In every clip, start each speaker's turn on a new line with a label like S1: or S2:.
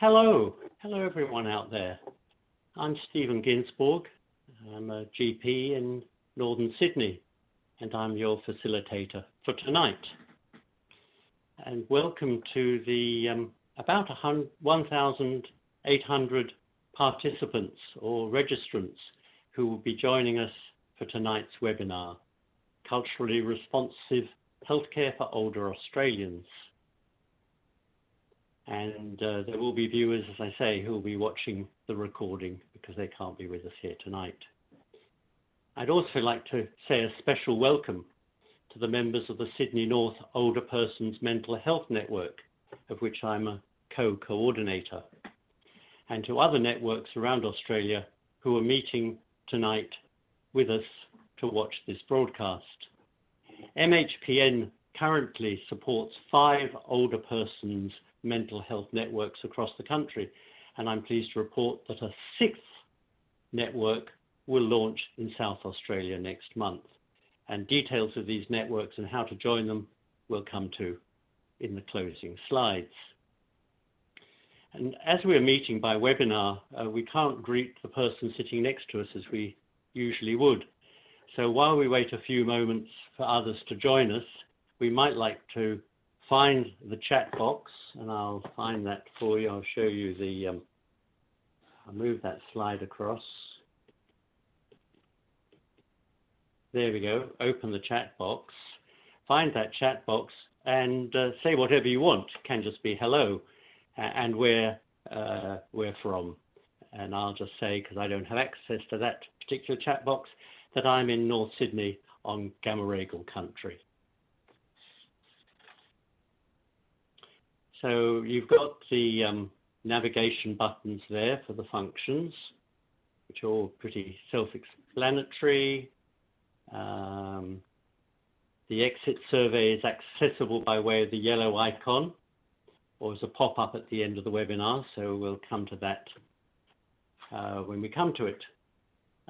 S1: Hello, hello everyone out there. I'm Stephen Ginsborg. I'm a GP in Northern Sydney, and I'm your facilitator for tonight. And welcome to the um, about 1,800 participants or registrants who will be joining us for tonight's webinar, Culturally Responsive Healthcare for Older Australians. And uh, there will be viewers, as I say, who will be watching the recording because they can't be with us here tonight. I'd also like to say a special welcome to the members of the Sydney North Older Persons Mental Health Network, of which I'm a co-coordinator, and to other networks around Australia who are meeting tonight with us to watch this broadcast. MHPN currently supports five older persons mental health networks across the country, and I'm pleased to report that a sixth network will launch in South Australia next month. And details of these networks and how to join them will come to in the closing slides. And as we're meeting by webinar, uh, we can't greet the person sitting next to us as we usually would. So while we wait a few moments for others to join us, we might like to find the chat box, and I'll find that for you. I'll show you the, um, I'll move that slide across. There we go, open the chat box, find that chat box and uh, say whatever you want. It can just be hello and where uh, we're from. And I'll just say, because I don't have access to that particular chat box, that I'm in North Sydney on Gamaragal country. So you've got the um, navigation buttons there for the functions, which are all pretty self-explanatory. Um, the exit survey is accessible by way of the yellow icon or as a pop-up at the end of the webinar, so we'll come to that uh, when we come to it.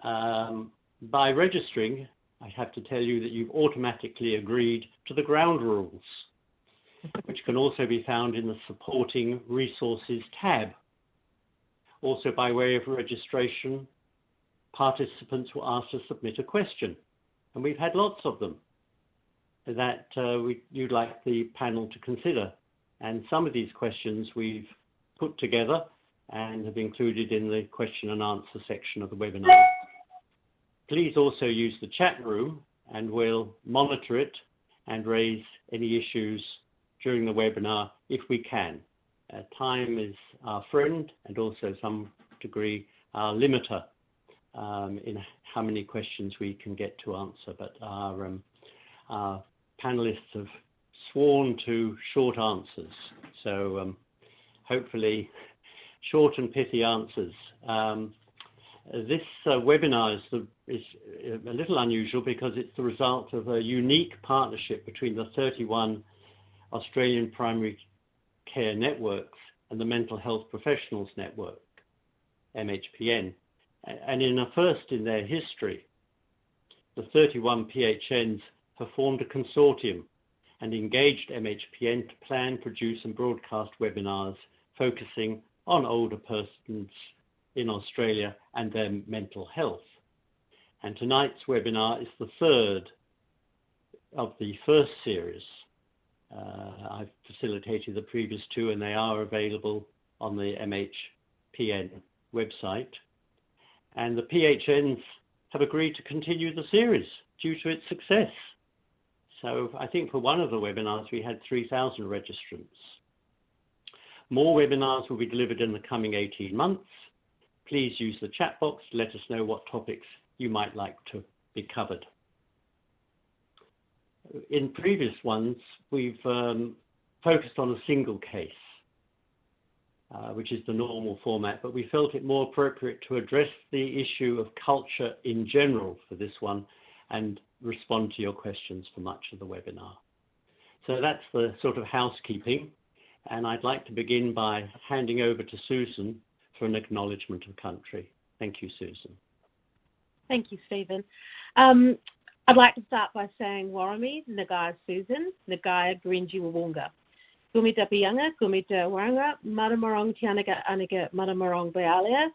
S1: Um, by registering, I have to tell you that you've automatically agreed to the ground rules, which can also be found in the supporting resources tab. Also by way of registration, participants were asked to submit a question, and we've had lots of them that uh, we, you'd like the panel to consider. And some of these questions we've put together and have included in the question and answer section of the webinar. Please also use the chat room and we'll monitor it and raise any issues during the webinar if we can. Uh, time is our friend and also some degree our limiter um, in how many questions we can get to answer, but our, um, our panelists have sworn to short answers. So um, hopefully short and pithy answers. Um, this uh, webinar is, the, is, a little unusual because it's the result of a unique partnership between the 31 Australian primary care networks and the Mental Health Professionals Network, MHPN. And in a first in their history, the 31 PHNs formed a consortium and engaged MHPN to plan, produce and broadcast webinars focusing on older persons in Australia and their mental health. And tonight's webinar is the third of the first series. Uh, I've facilitated the previous two and they are available on the MHPN website. And the PHNs have agreed to continue the series due to its success. So I think for one of the webinars, we had 3,000 registrants. More webinars will be delivered in the coming 18 months. Please use the chat box to let us know what topics you might like to be covered. In previous ones, we've um, focused on a single case, uh, which is the normal format, but we felt it more appropriate to address the issue of culture in general for this one and respond to your questions for much of the webinar. So that's the sort of housekeeping. And I'd like to begin by handing over to Susan for an acknowledgement of country. Thank you, Susan.
S2: Thank you, Stephen. Um, I'd like to start by saying Warramie, Nagaya Susan, Nagaya Grinji Wawunga. Gumita Bianga, Gumita Wanga, Maramarong Tianaga Aniga Maramarong Bealia,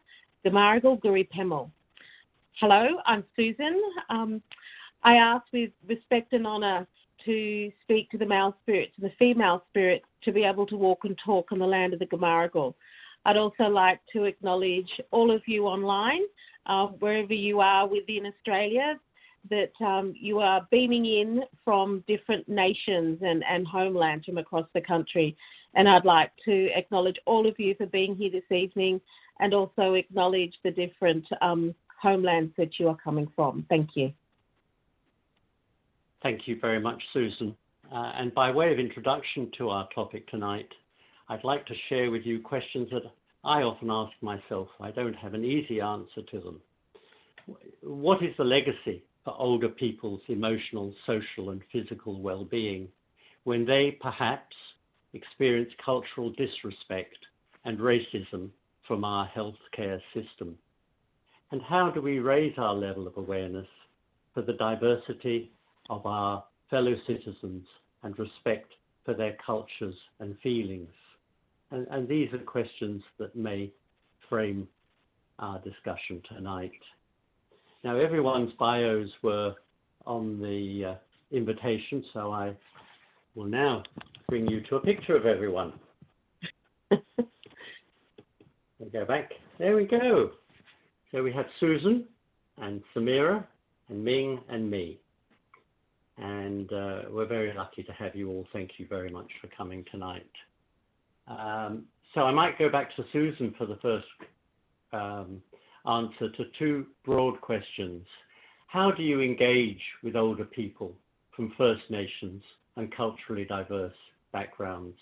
S2: Gamaragal Guri Pemel. Hello, I'm Susan. Um, I ask with respect and honour to speak to the male spirits and the female spirits to be able to walk and talk on the land of the Gamaragal. I'd also like to acknowledge all of you online, uh, wherever you are within Australia, that um, you are beaming in from different nations and, and homelands from across the country. And I'd like to acknowledge all of you for being here this evening and also acknowledge the different um, homelands that you are coming from. Thank you.
S1: Thank you very much, Susan. Uh, and by way of introduction to our topic tonight, I'd like to share with you questions that I often ask myself. I don't have an easy answer to them. What is the legacy for older people's emotional, social, and physical well being when they perhaps experience cultural disrespect and racism from our healthcare system? And how do we raise our level of awareness for the diversity of our fellow citizens and respect for their cultures and feelings? And, and these are questions that may frame our discussion tonight. Now, everyone's bios were on the uh, invitation, so I will now bring you to a picture of everyone. we go back. There we go. So we have Susan and Samira and Ming and me. And uh, we're very lucky to have you all. Thank you very much for coming tonight. Um, so I might go back to Susan for the first um, answer to two broad questions. How do you engage with older people from First Nations and culturally diverse backgrounds?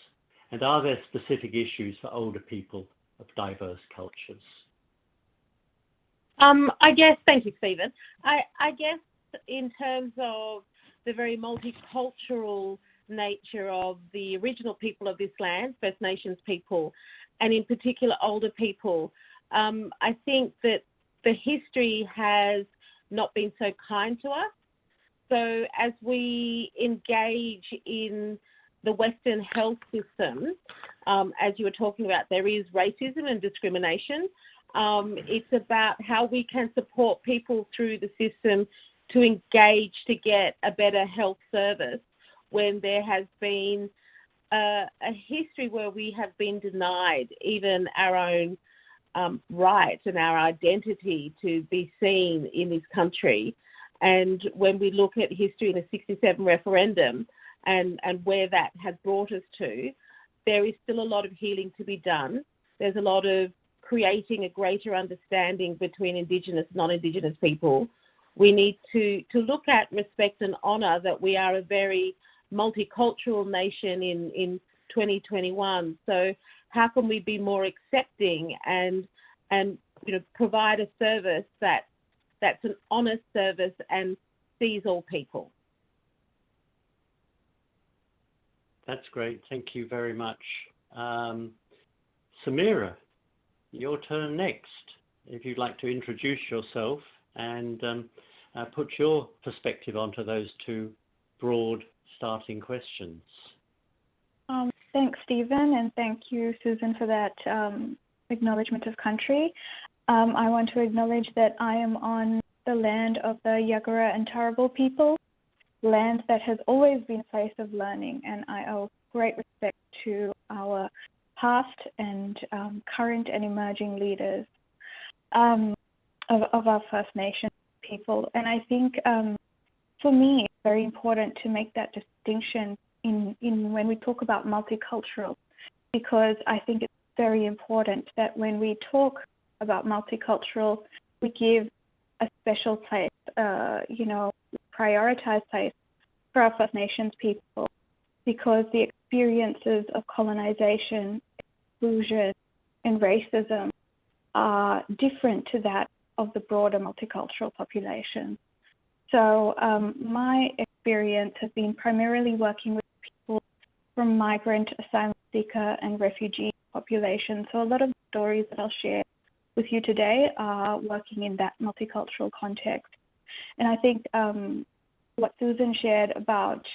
S1: And are there specific issues for older people of diverse cultures?
S2: Um, I guess, thank you, Stephen. I, I guess in terms of the very multicultural nature of the original people of this land, First Nations people, and in particular older people, um, I think that the history has not been so kind to us. So as we engage in the Western health system, um, as you were talking about, there is racism and discrimination. Um, it's about how we can support people through the system to engage to get a better health service when there has been a, a history where we have been denied even our own um, rights and our identity to be seen in this country. And when we look at history in the 67 referendum and, and where that has brought us to, there is still a lot of healing to be done. There's a lot of creating a greater understanding between Indigenous and non-Indigenous people. We need to, to look at respect and honour that we are a very multicultural nation in, in 2021. So how can we be more accepting and and you know provide a service that that's an honest service and sees all people.
S1: That's great. Thank you very much. Um, Samira, your turn next. If you'd like to introduce yourself and um, uh, put your perspective onto those two broad starting questions.
S3: Thanks, Stephen, and thank you, Susan, for that um, acknowledgement of country. Um, I want to acknowledge that I am on the land of the Yagara and Turrbal people, land that has always been a place of learning, and I owe great respect to our past and um, current and emerging leaders um, of, of, our First Nation people. And I think um, for me, it's very important to make that distinction in, in when we talk about multicultural, because I think it's very important that when we talk about multicultural, we give a special place, uh, you know, prioritized place for our First Nations people because the experiences of colonization, exclusion, and racism are different to that of the broader multicultural population. So um, my experience has been primarily working with from migrant, asylum seeker, and refugee population. So a lot of the stories that I'll share with you today are working in that multicultural context. And I think um, what Susan shared about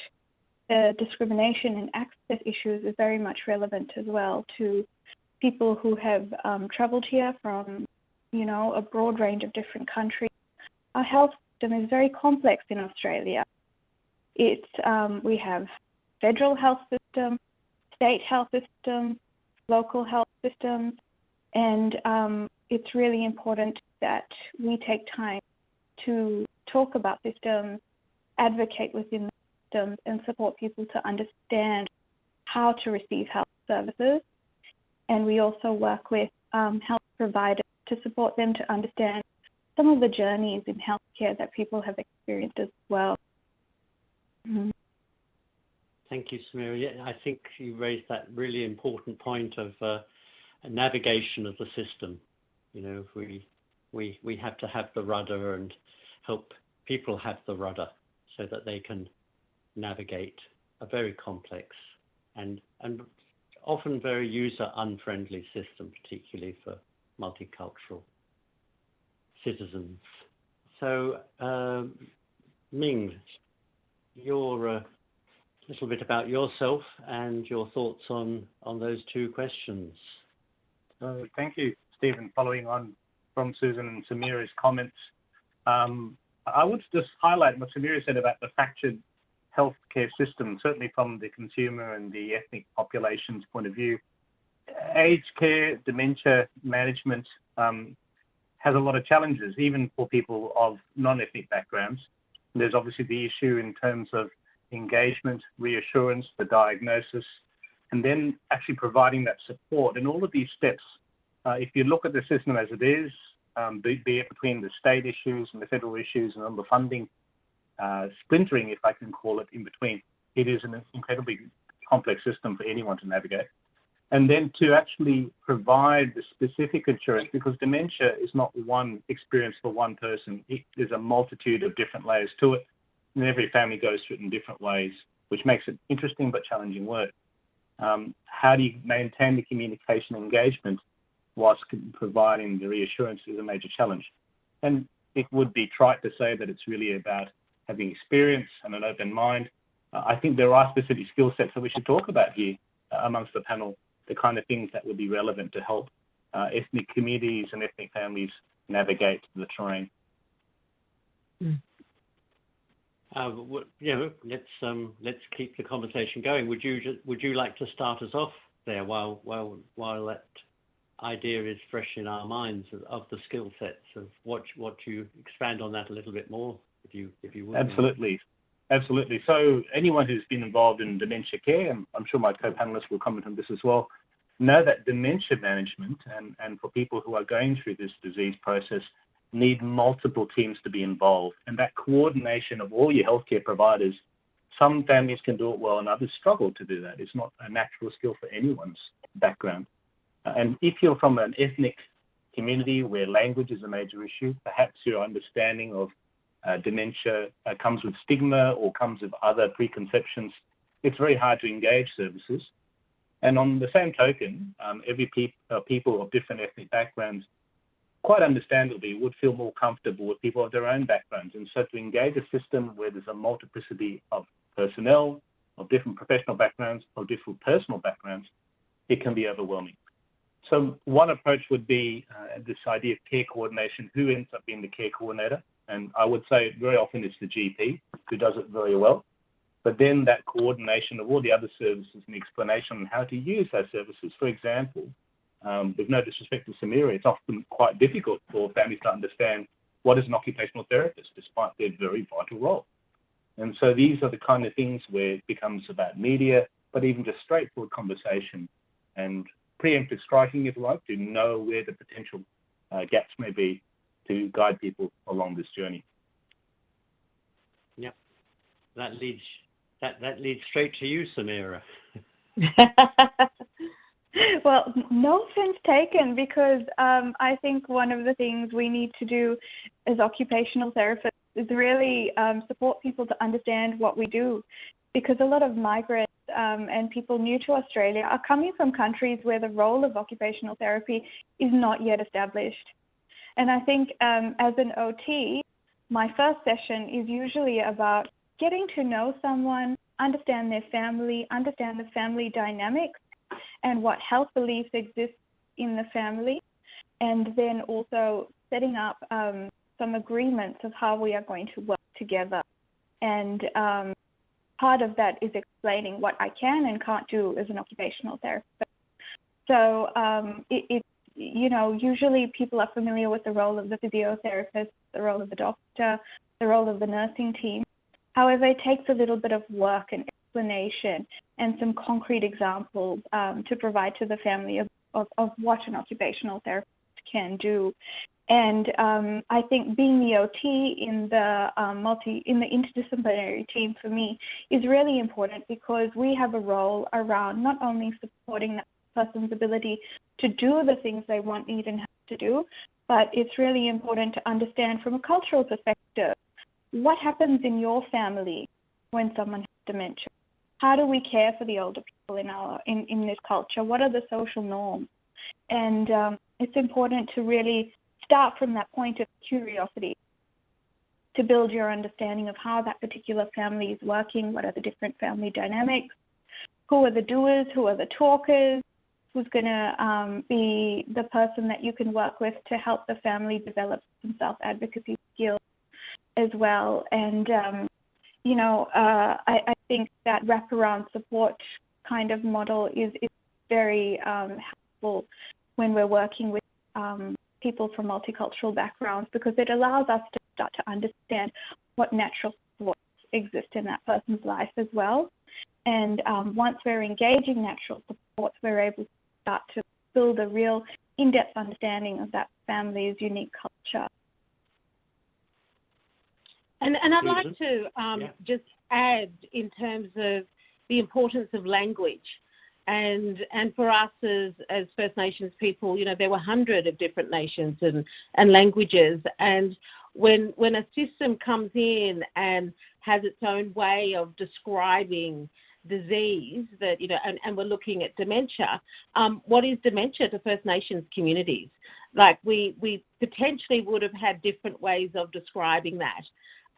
S3: the discrimination and access issues is very much relevant as well to people who have um, travelled here from, you know, a broad range of different countries. Our health system is very complex in Australia. It's um, we have federal health system, state health system, local health systems, and um, it's really important that we take time to talk about systems, advocate within systems, and support people to understand how to receive health services. And we also work with um, health providers to support them to understand some of the journeys in healthcare that people have experienced as well. Mm-hmm.
S1: Thank you, Samira. Yeah, I think you raised that really important point of uh, navigation of the system. You know, we we we have to have the rudder and help people have the rudder so that they can navigate a very complex and and often very user unfriendly system, particularly for multicultural citizens. So, um, Ming, your uh, little bit about yourself and your thoughts on, on those two questions.
S4: Uh, thank you, Stephen. Following on from Susan and Samira's comments, um, I would just highlight what Samira said about the fractured healthcare system, certainly from the consumer and the ethnic population's point of view. Aged care, dementia management um, has a lot of challenges, even for people of non-ethnic backgrounds. There's obviously the issue in terms of engagement, reassurance, the diagnosis, and then actually providing that support. And all of these steps, uh, if you look at the system as it is, um, be, be, it between the state issues and the federal issues and all the funding uh, splintering, if I can call it, in between, it is an incredibly complex system for anyone to navigate. And then to actually provide the specific insurance, because dementia is not one experience for one person, it, there's a multitude of different layers to it and every family goes through it in different ways, which makes it interesting but challenging work. Um, how do you maintain the communication engagement whilst providing the reassurance is a major challenge. And it would be trite to say that it's really about having experience and an open mind. Uh, I think there are specific skill sets that we should talk about here uh, amongst the panel, the kind of things that would be relevant to help uh, ethnic communities and ethnic families navigate the terrain.
S1: Mm. Uh, know, let's um, let's keep the conversation going. Would you would you like to start us off there while while while that idea is fresh in our minds of, of the skill sets of what what you expand on that a little bit more if you if you would.
S4: Absolutely, absolutely. So anyone who's been involved in dementia care, and I'm sure my co-panelists will comment on this as well, know that dementia management and and for people who are going through this disease process need multiple teams to be involved. And that coordination of all your healthcare providers, some families can do it well and others struggle to do that. It's not a natural skill for anyone's background. Uh, and if you're from an ethnic community where language is a major issue, perhaps your understanding of uh, dementia uh, comes with stigma or comes with other preconceptions, it's very hard to engage services. And on the same token, um, every pe- uh, people of different ethnic backgrounds quite understandably, would feel more comfortable with people of their own backgrounds. And so to engage a system where there's a multiplicity of personnel, of different professional backgrounds, of different personal backgrounds, it can be overwhelming. So one approach would be uh, this idea of care coordination. Who ends up being the care coordinator? And I would say very often it's the GP who does it very well. But then that coordination of all the other services and explanation on how to use those services. For example, um, with no disrespect to Samira, it's often quite difficult for families to understand what is an occupational therapist, despite their very vital role. And so these are the kind of things where it becomes about media, but even just straightforward conversation and preemptive striking, if you like, to know where the potential uh, gaps may be to guide people along this journey.
S1: Yep, that leads that that leads straight to you, Samira.
S3: well, no offense taken, because um, I think one of the things we need to do as occupational therapists is really um, support people to understand what we do, because a lot of migrants um, and people new to Australia are coming from countries where the role of occupational therapy is not yet established. And I think um, as an OT, my first session is usually about getting to know someone, understand their family, understand the family dynamics and what health beliefs exist in the family, and then also setting up um, some agreements of how we are going to work together. And um, part of that is explaining what I can and can't do as an occupational therapist. So um, it, it, you know, usually people are familiar with the role of the physiotherapist, the role of the doctor, the role of the nursing team. However, it takes a little bit of work and explanation and some concrete examples um, to provide to the family of, of, of, what an occupational therapist can do. And um, I think being the OT in the um, multi in the interdisciplinary team for me is really important because we have a role around not only supporting that person's ability to do the things they want, need, and have to do, but it's really important to understand from a cultural perspective what happens in your family when someone has dementia. How do we care for the older people in our in, in this culture? What are the social norms? And um, it's important to really start from that point of curiosity to build your understanding of how that particular family is working, what are the different family dynamics, who are the doers, who are the talkers, who's going to um, be the person that you can work with to help the family develop some self advocacy skills as well. And, um, you know, uh, I, I, think that wraparound support kind of model is, is very um, helpful when we're working with um, people from multicultural backgrounds because it allows us to start to understand what natural supports exist in that person's life as well. And um, once we're engaging natural supports, we're able to start to build a real in-depth understanding of that family's unique culture.
S2: And, and I'd like to um, yeah. just add in terms of the importance of language and and for us as as First Nations people, you know, there were hundred of different nations and and languages, and when when a system comes in and has its own way of describing disease that you know and, and we're looking at dementia um, what is dementia to first nations communities? Like we we potentially would have had different ways of describing that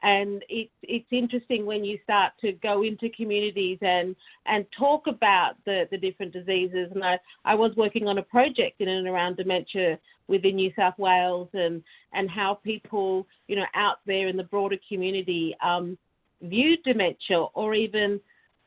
S2: and it's it's interesting when you start to go into communities and and talk about the the different diseases. And I, I was working on a project in and around dementia within New South Wales and and how people you know out there in the broader community um, viewed dementia or even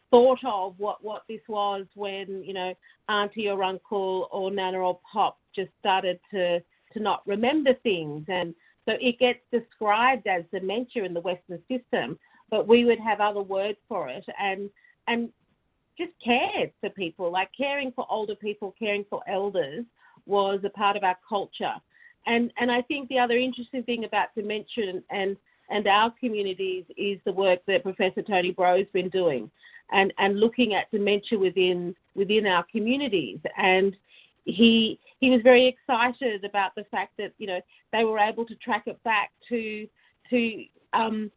S2: thought of what what this was when you know auntie or uncle or nana or pop just started to to not remember things. And so it gets described as dementia in the Western system, but we would have other words for it and and just cared for people, like caring for older people, caring for elders was a part of our culture. And and I think the other interesting thing about dementia and and, and our communities is the work that Professor Tony Broe's been doing and, and looking at dementia within within our communities. And he he was very excited about the fact that you know they were able to track it back to to um,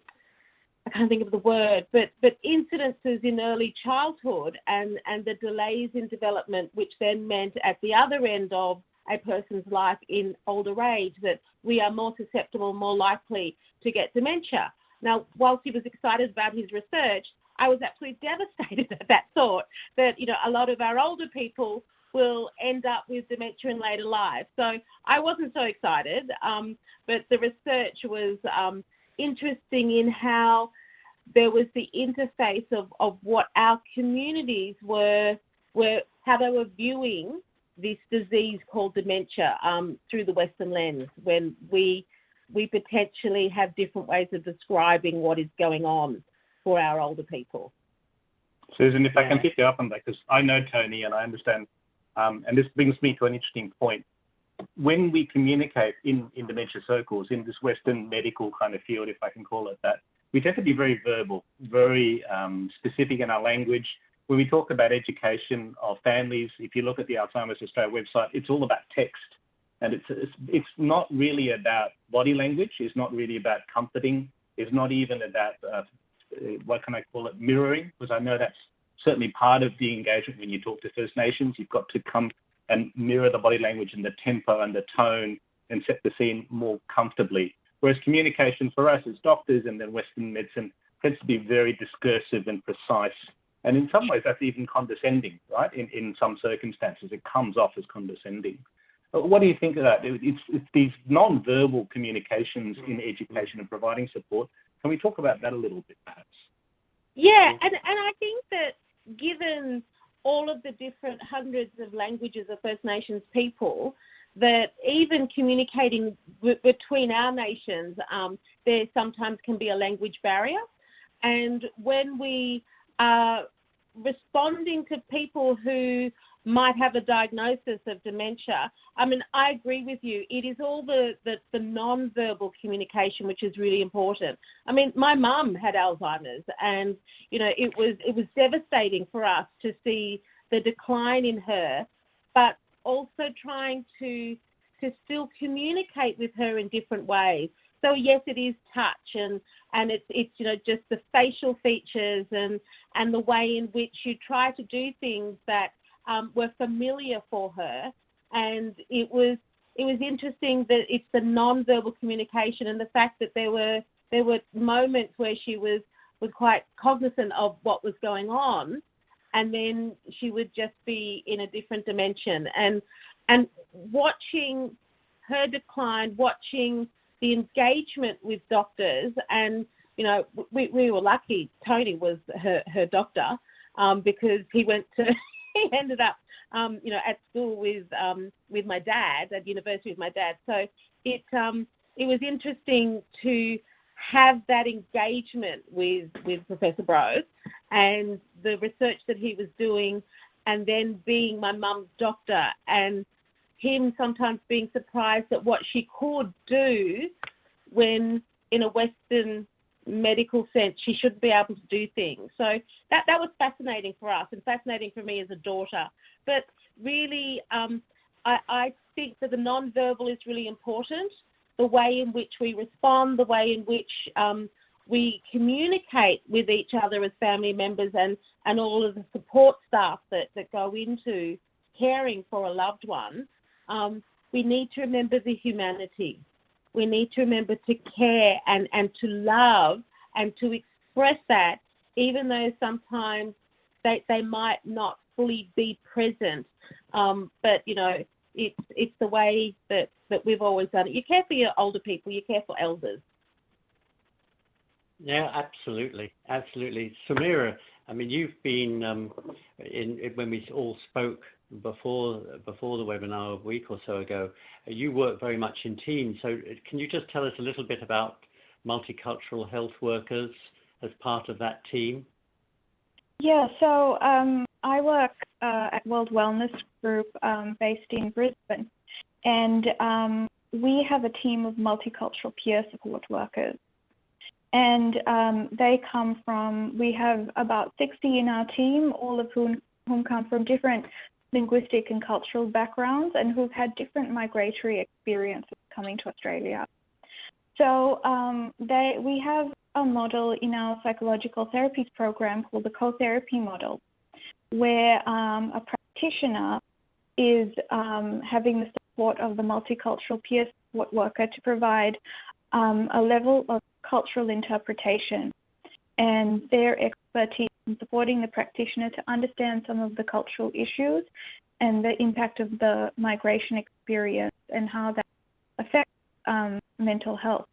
S2: I can't think of the word, but but incidences in early childhood and and the delays in development, which then meant at the other end of a person's life in older age that we are more susceptible, more likely to get dementia. Now, whilst he was excited about his research, I was absolutely devastated at that thought that you know a lot of our older people will end up with dementia in later life. So I wasn't so excited, um, but the research was um, interesting in how there was the interface of, of what our communities were were how they were viewing this disease called dementia um, through the Western lens when we we potentially have different ways of describing what is going on for our older people.
S4: Susan, if yeah. I can pick you up on that, because I know Tony and I understand um, and this brings me to an interesting point. When we communicate in, in dementia circles, in this Western medical kind of field, if I can call it that, we tend to be very verbal, very um, specific in our language. When we talk about education of families, if you look at the Alzheimer's Australia website, it's all about text. And it's, it's, it's not really about body language, it's not really about comforting, it's not even about, uh, what can I call it, mirroring, because I know that's certainly part of the engagement when you talk to First Nations. You've got to come and mirror the body language and the tempo and the tone and set the scene more comfortably. Whereas communication for us as doctors and then Western medicine tends to be very discursive and precise. And in some ways, that's even condescending, right? In, in some circumstances, it comes off as condescending. Uh, what do you think of that? It's, it's these non-verbal communications in education and providing support. Can we talk about that a little bit, perhaps?
S2: Yeah, and, and I think that given all of the different hundreds of languages of First Nations people, that even communicating w- between our nations, um, there sometimes can be a language barrier. And when we are responding to people who might have a diagnosis of dementia. I mean, I agree with you. It is all the, the, the non-verbal communication which is really important. I mean, my mum had Alzheimer's, and you know, it was it was devastating for us to see the decline in her, but also trying to to still communicate with her in different ways. So yes, it is touch and and it's it's you know just the facial features and and the way in which you try to do things that um, were familiar for her, and it was it was interesting that it's the non-verbal communication and the fact that there were there were moments where she was was quite cognizant of what was going on, and then she would just be in a different dimension and and watching her decline, watching the engagement with doctors, and you know, we, we were lucky. Tony was her her doctor um, because he went to he ended up um, you know at school with um, with my dad at university with my dad. So it um, it was interesting to have that engagement with with Professor Brose and the research that he was doing, and then being my mum's doctor and him sometimes being surprised at what she could do when in a Western medical sense she shouldn't be able to do things. So that that was fascinating for us and fascinating for me as a daughter. But really, um, I, I think that the non-verbal is really important. The way in which we respond, the way in which um, we communicate with each other as family members, and and all of the support staff that that go into caring for a loved one. Um, we need to remember the humanity we need to remember to care and, and to love and to express that, even though sometimes they, they might not fully be present. Um, but, you know, it's, it's the way that, that we've always done it. You care for your older people, you care for elders.
S1: Yeah, absolutely, absolutely. Samira, I mean, you've been um, in, in, when we all spoke before before the webinar a week or so ago. You work very much in teams. So can you just tell us a little bit about multicultural health workers as part of that team?
S3: Yeah, so um, I work uh, at World Wellness Group um, based in Brisbane, and um, we have a team of multicultural peer support workers and um, they come from, we have about 60 in our team, all of whom, whom come from different linguistic and cultural backgrounds and who've had different migratory experiences coming to Australia. So um, they, we have a model in our psychological therapies program called the co-therapy model, where um, a practitioner is um, having the support of the multicultural peer support worker to provide um, a level of cultural interpretation and their expertise in supporting the practitioner to understand some of the cultural issues and the impact of the migration experience and how that affects um, mental health.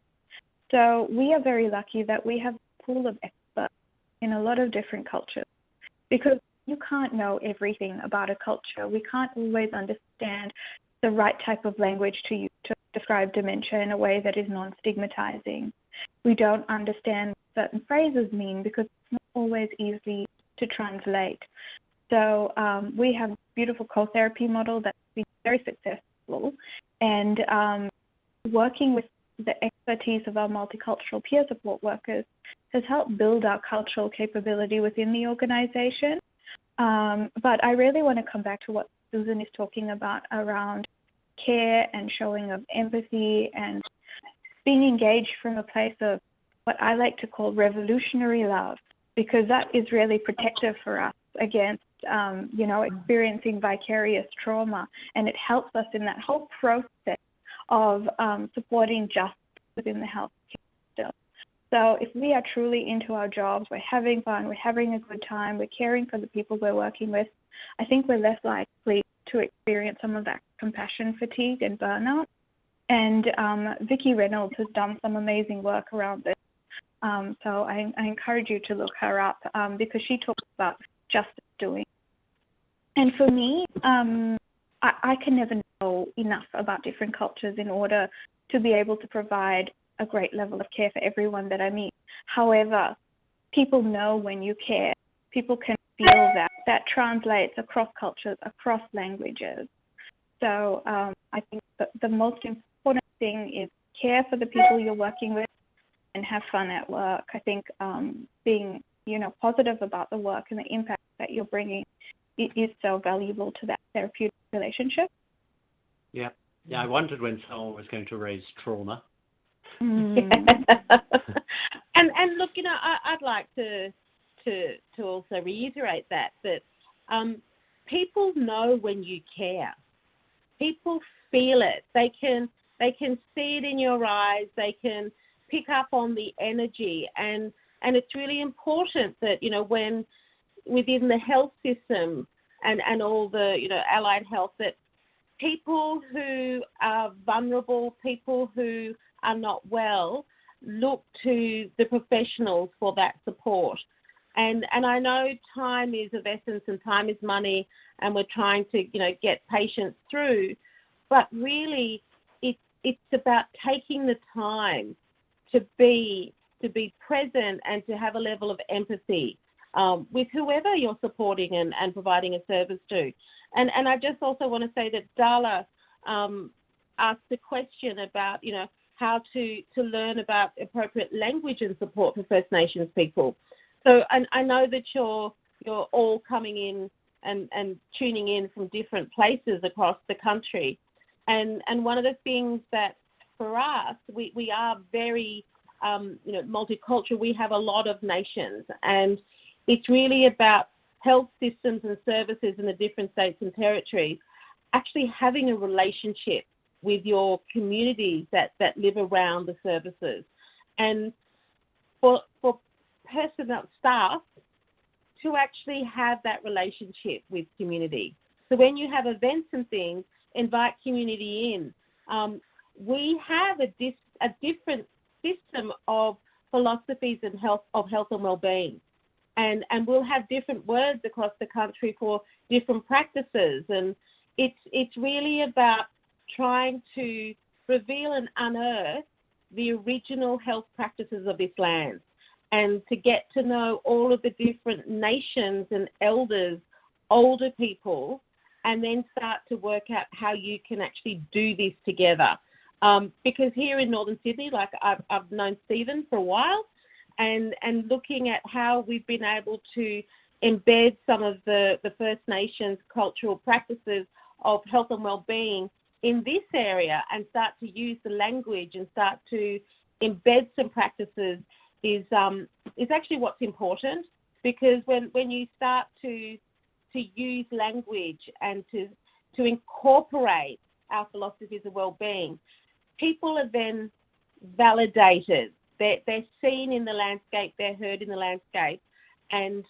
S3: So we are very lucky that we have a pool of experts in a lot of different cultures because you can't know everything about a culture. We can't always understand the right type of language to use to describe dementia in a way that is non stigmatizing. We don't understand certain phrases mean because it's not always easy to translate. So um, we have a beautiful co-therapy model that's been very successful, and um, working with the expertise of our multicultural peer support workers has helped build our cultural capability within the organization. Um, but I really want to come back to what Susan is talking about around care and showing of empathy and being engaged from a place of what I like to call revolutionary love, because that is really protective for us against, um, you know, experiencing vicarious trauma, and it helps us in that whole process of um, supporting justice within the health system. So if we are truly into our jobs, we're having fun, we're having a good time, we're caring for the people we're working with, I think we're less likely to experience some of that compassion fatigue and burnout. And um, Reynolds has done some amazing work around this. Um, so I, I, encourage you to look her up um, because she talks about justice doing. And for me, um, I, I can never know enough about different cultures in order to be able to provide a great level of care for everyone that I meet. However, people know when you care. People can feel that. That translates across cultures, across languages. So um, I think the, the most important thing is care for the people you're working with and have fun at work. I think um, being you know positive about the work and the impact that you're bringing is so valuable to that therapeutic relationship.
S1: Yeah, yeah. I wondered when someone was going to raise trauma.
S2: Mm. and and look, you know, I, would like to to to also reiterate that that um, people know when you care. People feel it. They can they can see it in your eyes. They can pick up on the energy and and it's really important that you know when within the health system and and all the you know allied health that people who are vulnerable, people who are not well, look to the professionals for that support. And and I know time is of essence and time is money and we're trying to, you know, get patients through, but really it's it's about taking the time to be to be present and to have a level of empathy um, with whoever you're supporting and, and providing a service to. And and I just also want to say that Dala um, asked a question about you know how to to learn about appropriate language and support for First Nations people. So and I know that you're you're all coming in and, and tuning in from different places across the country. And and one of the things that for us we, we are very um, you know multicultural. We have a lot of nations and it's really about health systems and services in the different states and territories actually having a relationship with your communities that, that live around the services. And for, for personnel staff to actually have that relationship with community. So when you have events and things, invite community in. Um, we have a, dis, a different system of philosophies and health of health and well-being. And and we'll have different words across the country for different practices. And it's it's really about trying to reveal and unearth the original health practices of this land and to get to know all of the different nations and elders older people and then start to work out how you can actually do this together um, because here in northern sydney like I've, I've known stephen for a while and and looking at how we've been able to embed some of the, the First Nations cultural practices of health and well-being in this area and start to use the language and start to embed some practices is um, is actually what's important because when when you start to to use language and to to incorporate our philosophies of well-being, people are then validated they're, they're seen in the landscape, they're heard in the landscape, and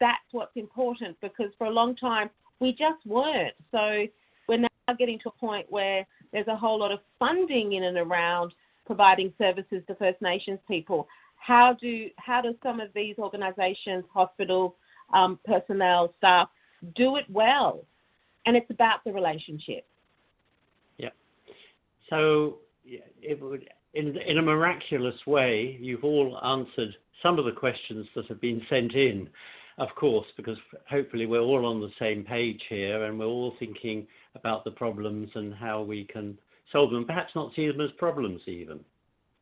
S2: that's what's important because for a long time we just weren't. So we're now getting to a point where there's a whole lot of funding in and around providing services to First Nations people. How do how do some of these organisations, hospital um, personnel, staff do it well? And it's about the relationship.
S1: Yeah. So it would in, in a miraculous way, you've all answered some of the questions that have been sent in, of course, because hopefully we're all on the same page here and we're all thinking about the problems and how we can solve them, perhaps not see them as problems even.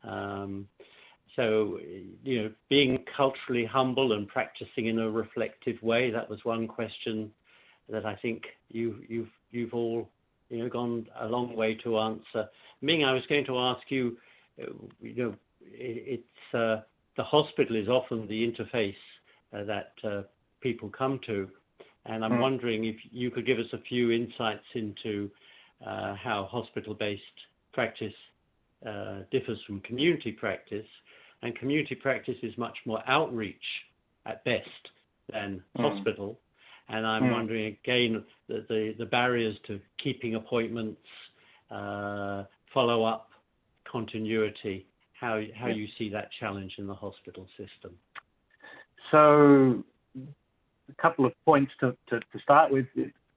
S1: Um, so, you know, being culturally humble and practicing in a reflective way, that was one question that I think you, you've, you've all, you know, gone a long way to answer. Ming, I was going to ask you, you know, it, it's uh, the hospital is often the interface uh, that uh, people come to, and I'm mm. wondering if you could give us a few insights into uh, how hospital-based practice uh, differs from community practice, and community practice is much more outreach at best than mm. hospital. And I'm mm. wondering again the, the, the barriers to keeping appointments, uh, follow up, continuity. How how you see that challenge in the hospital system?
S4: So, a couple of points to, to, to start with.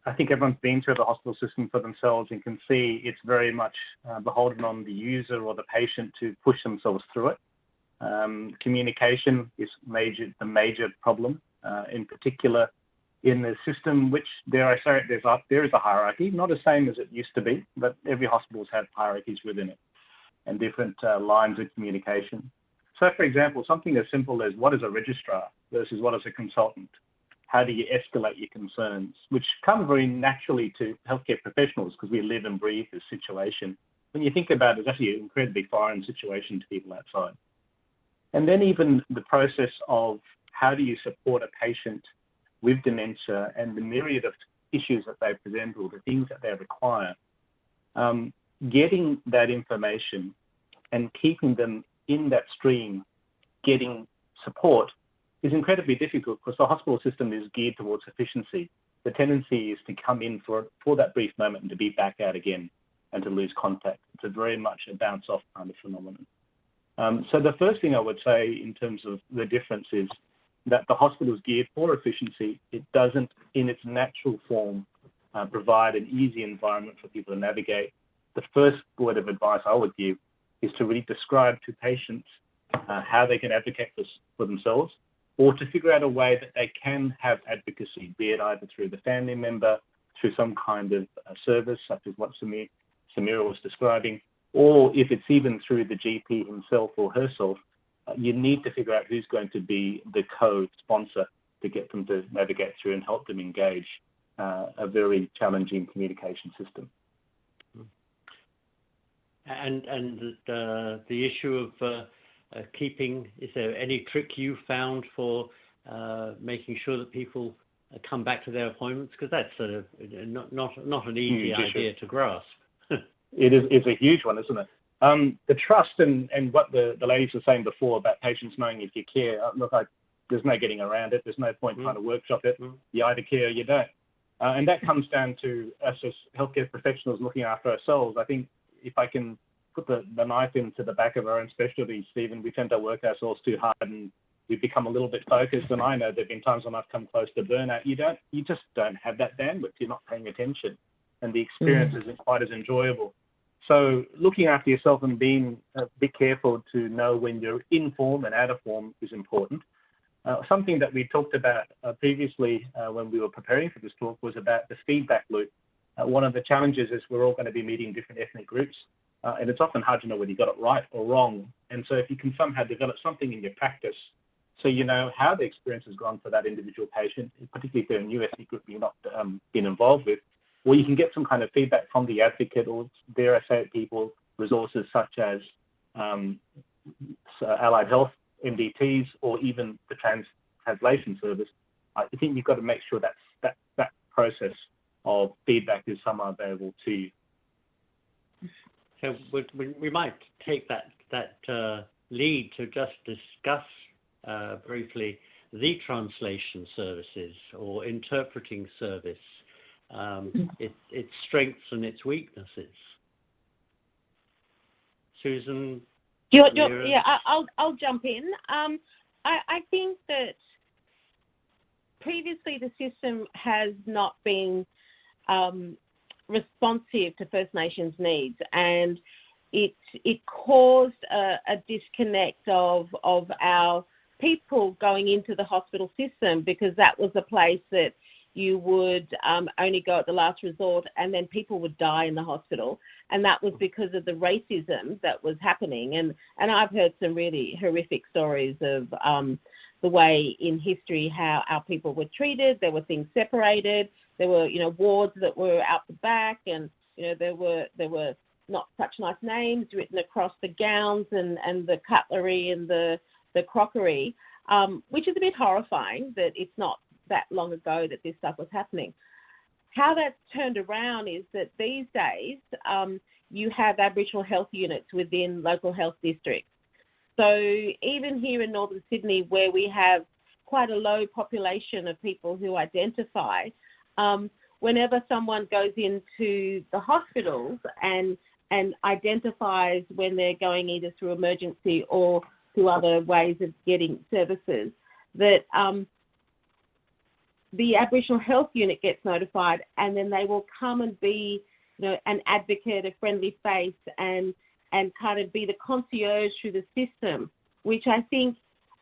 S4: I think everyone's been through the hospital system for themselves and can see it's very much uh, beholden on the user or the patient to push themselves through it. Um, communication is major, the major problem, uh, in particular in the system, which there I say there's a, there is a hierarchy, not the same as it used to be, but every hospital's had hierarchies within it and different uh, lines of communication. So, for example, something as simple as what is a registrar versus what is a consultant? How do you escalate your concerns, which come very naturally to healthcare professionals because we live and breathe this situation. When you think about it, it's actually an incredibly foreign situation to people outside. And then even the process of how do you support a patient with dementia and the myriad of issues that they present or the things that they require. Um, getting that information and keeping them in that stream, getting support, is incredibly difficult because the hospital system is geared towards efficiency. The tendency is to come in for, for that brief moment and to be back out again and to lose contact. It's a very much a bounce off kind of phenomenon. Um, so the first thing I would say in terms of the difference is that the hospital is geared for efficiency. It doesn't, in its natural form, uh, provide an easy environment for people to navigate the first word of advice I would give is to really describe to patients uh, how they can advocate for, for themselves or to figure out a way that they can have advocacy, be it either through the family member, through some kind of uh, service, such as what Samir, Samira was describing, or if it's even through the GP himself or herself, you need to figure out who's going to be the co-sponsor to get them to navigate through and help them engage uh, a very challenging communication system.
S1: And and the the issue of uh, uh, keeping is there any trick you found for uh, making sure that people come back to their appointments because that's a, not not not an easy idea to grasp.
S4: it is it's a huge one, isn't it? Um, the trust and, and what the, the ladies were saying before about patients knowing if you care. Uh, look, I, there's no getting around it. There's no point mm. trying to workshop it. Mm. You either care or you don't. Uh, and that comes down to us as healthcare professionals looking after ourselves. I think if I can put the, the knife into the back of our own specialty, Stephen, we tend to work ourselves too hard and we become a little bit focused. And I know there've been times when I've come close to burnout. You don't, you just don't have that bandwidth. You're not paying attention, and the experience mm. isn't quite as enjoyable. So looking after yourself and being a bit careful to know when you're in form and out of form is important. Uh, something that we talked about uh, previously uh, when we were preparing for this talk was about the feedback loop. Uh, one of the challenges is we're all going to be meeting different ethnic groups, uh, and it's often hard to know whether you got it right or wrong. And so if you can somehow develop something in your practice so you know how the experience has gone for that individual patient, particularly if they're a new ethnic group you've not um, been involved with, or you can get some kind of feedback from the advocate or their I people, resources such as um, allied health, MDTs, or even the trans translation service. I think you've got to make sure that that that process of feedback is somehow available to you.
S1: So we, we might take that that uh, lead to just discuss uh, briefly the translation services or interpreting service, um, mm. its, its strengths and its weaknesses. Susan.
S2: You're, you're, yeah, I'll I'll jump in. Um, I, I think that previously the system has not been um, responsive to First Nations needs, and it it caused a, a disconnect of of our people going into the hospital system because that was a place that you would um, only go at the last resort and then people would die in the hospital. And that was because of the racism that was happening. And and I've heard some really horrific stories of um, the way in history how our people were treated there were things separated there were you know wards that were out the back and you know there were there were not such nice names written across the gowns and and the cutlery and the the crockery um, which is a bit horrifying that it's not that long ago that this stuff was happening. How that's turned around is that these days um, you have Aboriginal health units within local health districts. So even here in northern Sydney, where we have quite a low population of people who identify, um, whenever someone goes into the hospitals and and identifies when they're going either through emergency or through other ways of getting services, that um, the Aboriginal Health Unit gets notified, and then they will come and be, you know, an advocate, a friendly face, and and kind of be the concierge through the system, which I think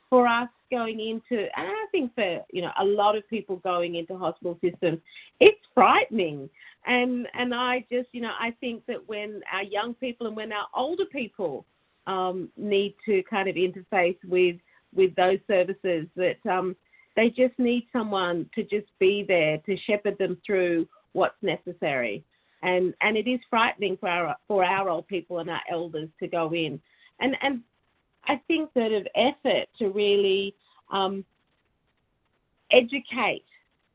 S2: for us going into, and I think for you know a lot of people going into hospital systems, it's frightening. And and I just you know I think that when our young people and when our older people um, need to kind of interface with with those services, that um, they just need someone to just be there to shepherd them through what's necessary. And and it is frightening for our for our old people and our elders to go in. And and I think that of effort to really um, educate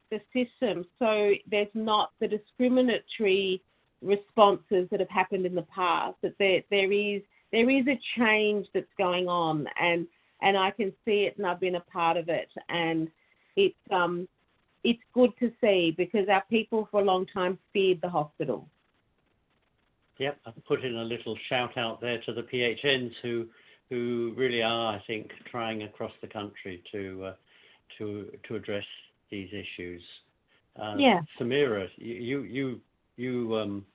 S2: the system so there's not the discriminatory responses that have happened in the past that there there is there is a change that's going on and and I can see it and I've been a part of it and it's um it's good to see because our people for a long time feared the hospital.
S1: Yep, I've put in a little shout out there to the PHNs who who really are, I think, trying across the country to uh, to to address these issues. Uh,
S2: yeah.
S1: Samira, you you you um,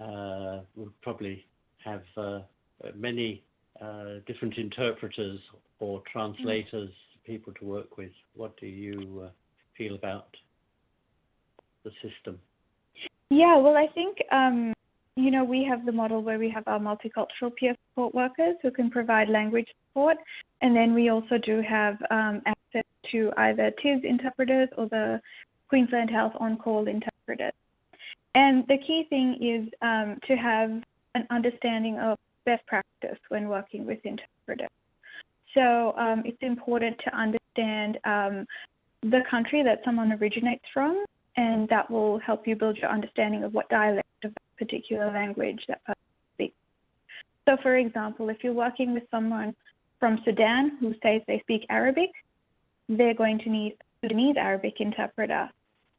S1: uh, would probably have uh, many uh, different interpreters or translators, mm. people to work with. What do you uh, feel about the system?
S3: Yeah, well, I think um, you know we have the model where we have our multicultural peer support workers who can provide language support, and then we also do have um, access to either TIS interpreters or the Queensland Health on-call interpreters. And the key thing is um, to have an understanding of best practice when working with interpreters. So um, it's important to understand um, the country that someone originates from, and that will help you build your understanding of what dialect of a particular language that person speaks. So, for example, if you're working with someone from Sudan who says they speak Arabic, they're going to need a Sudanese Arabic interpreter,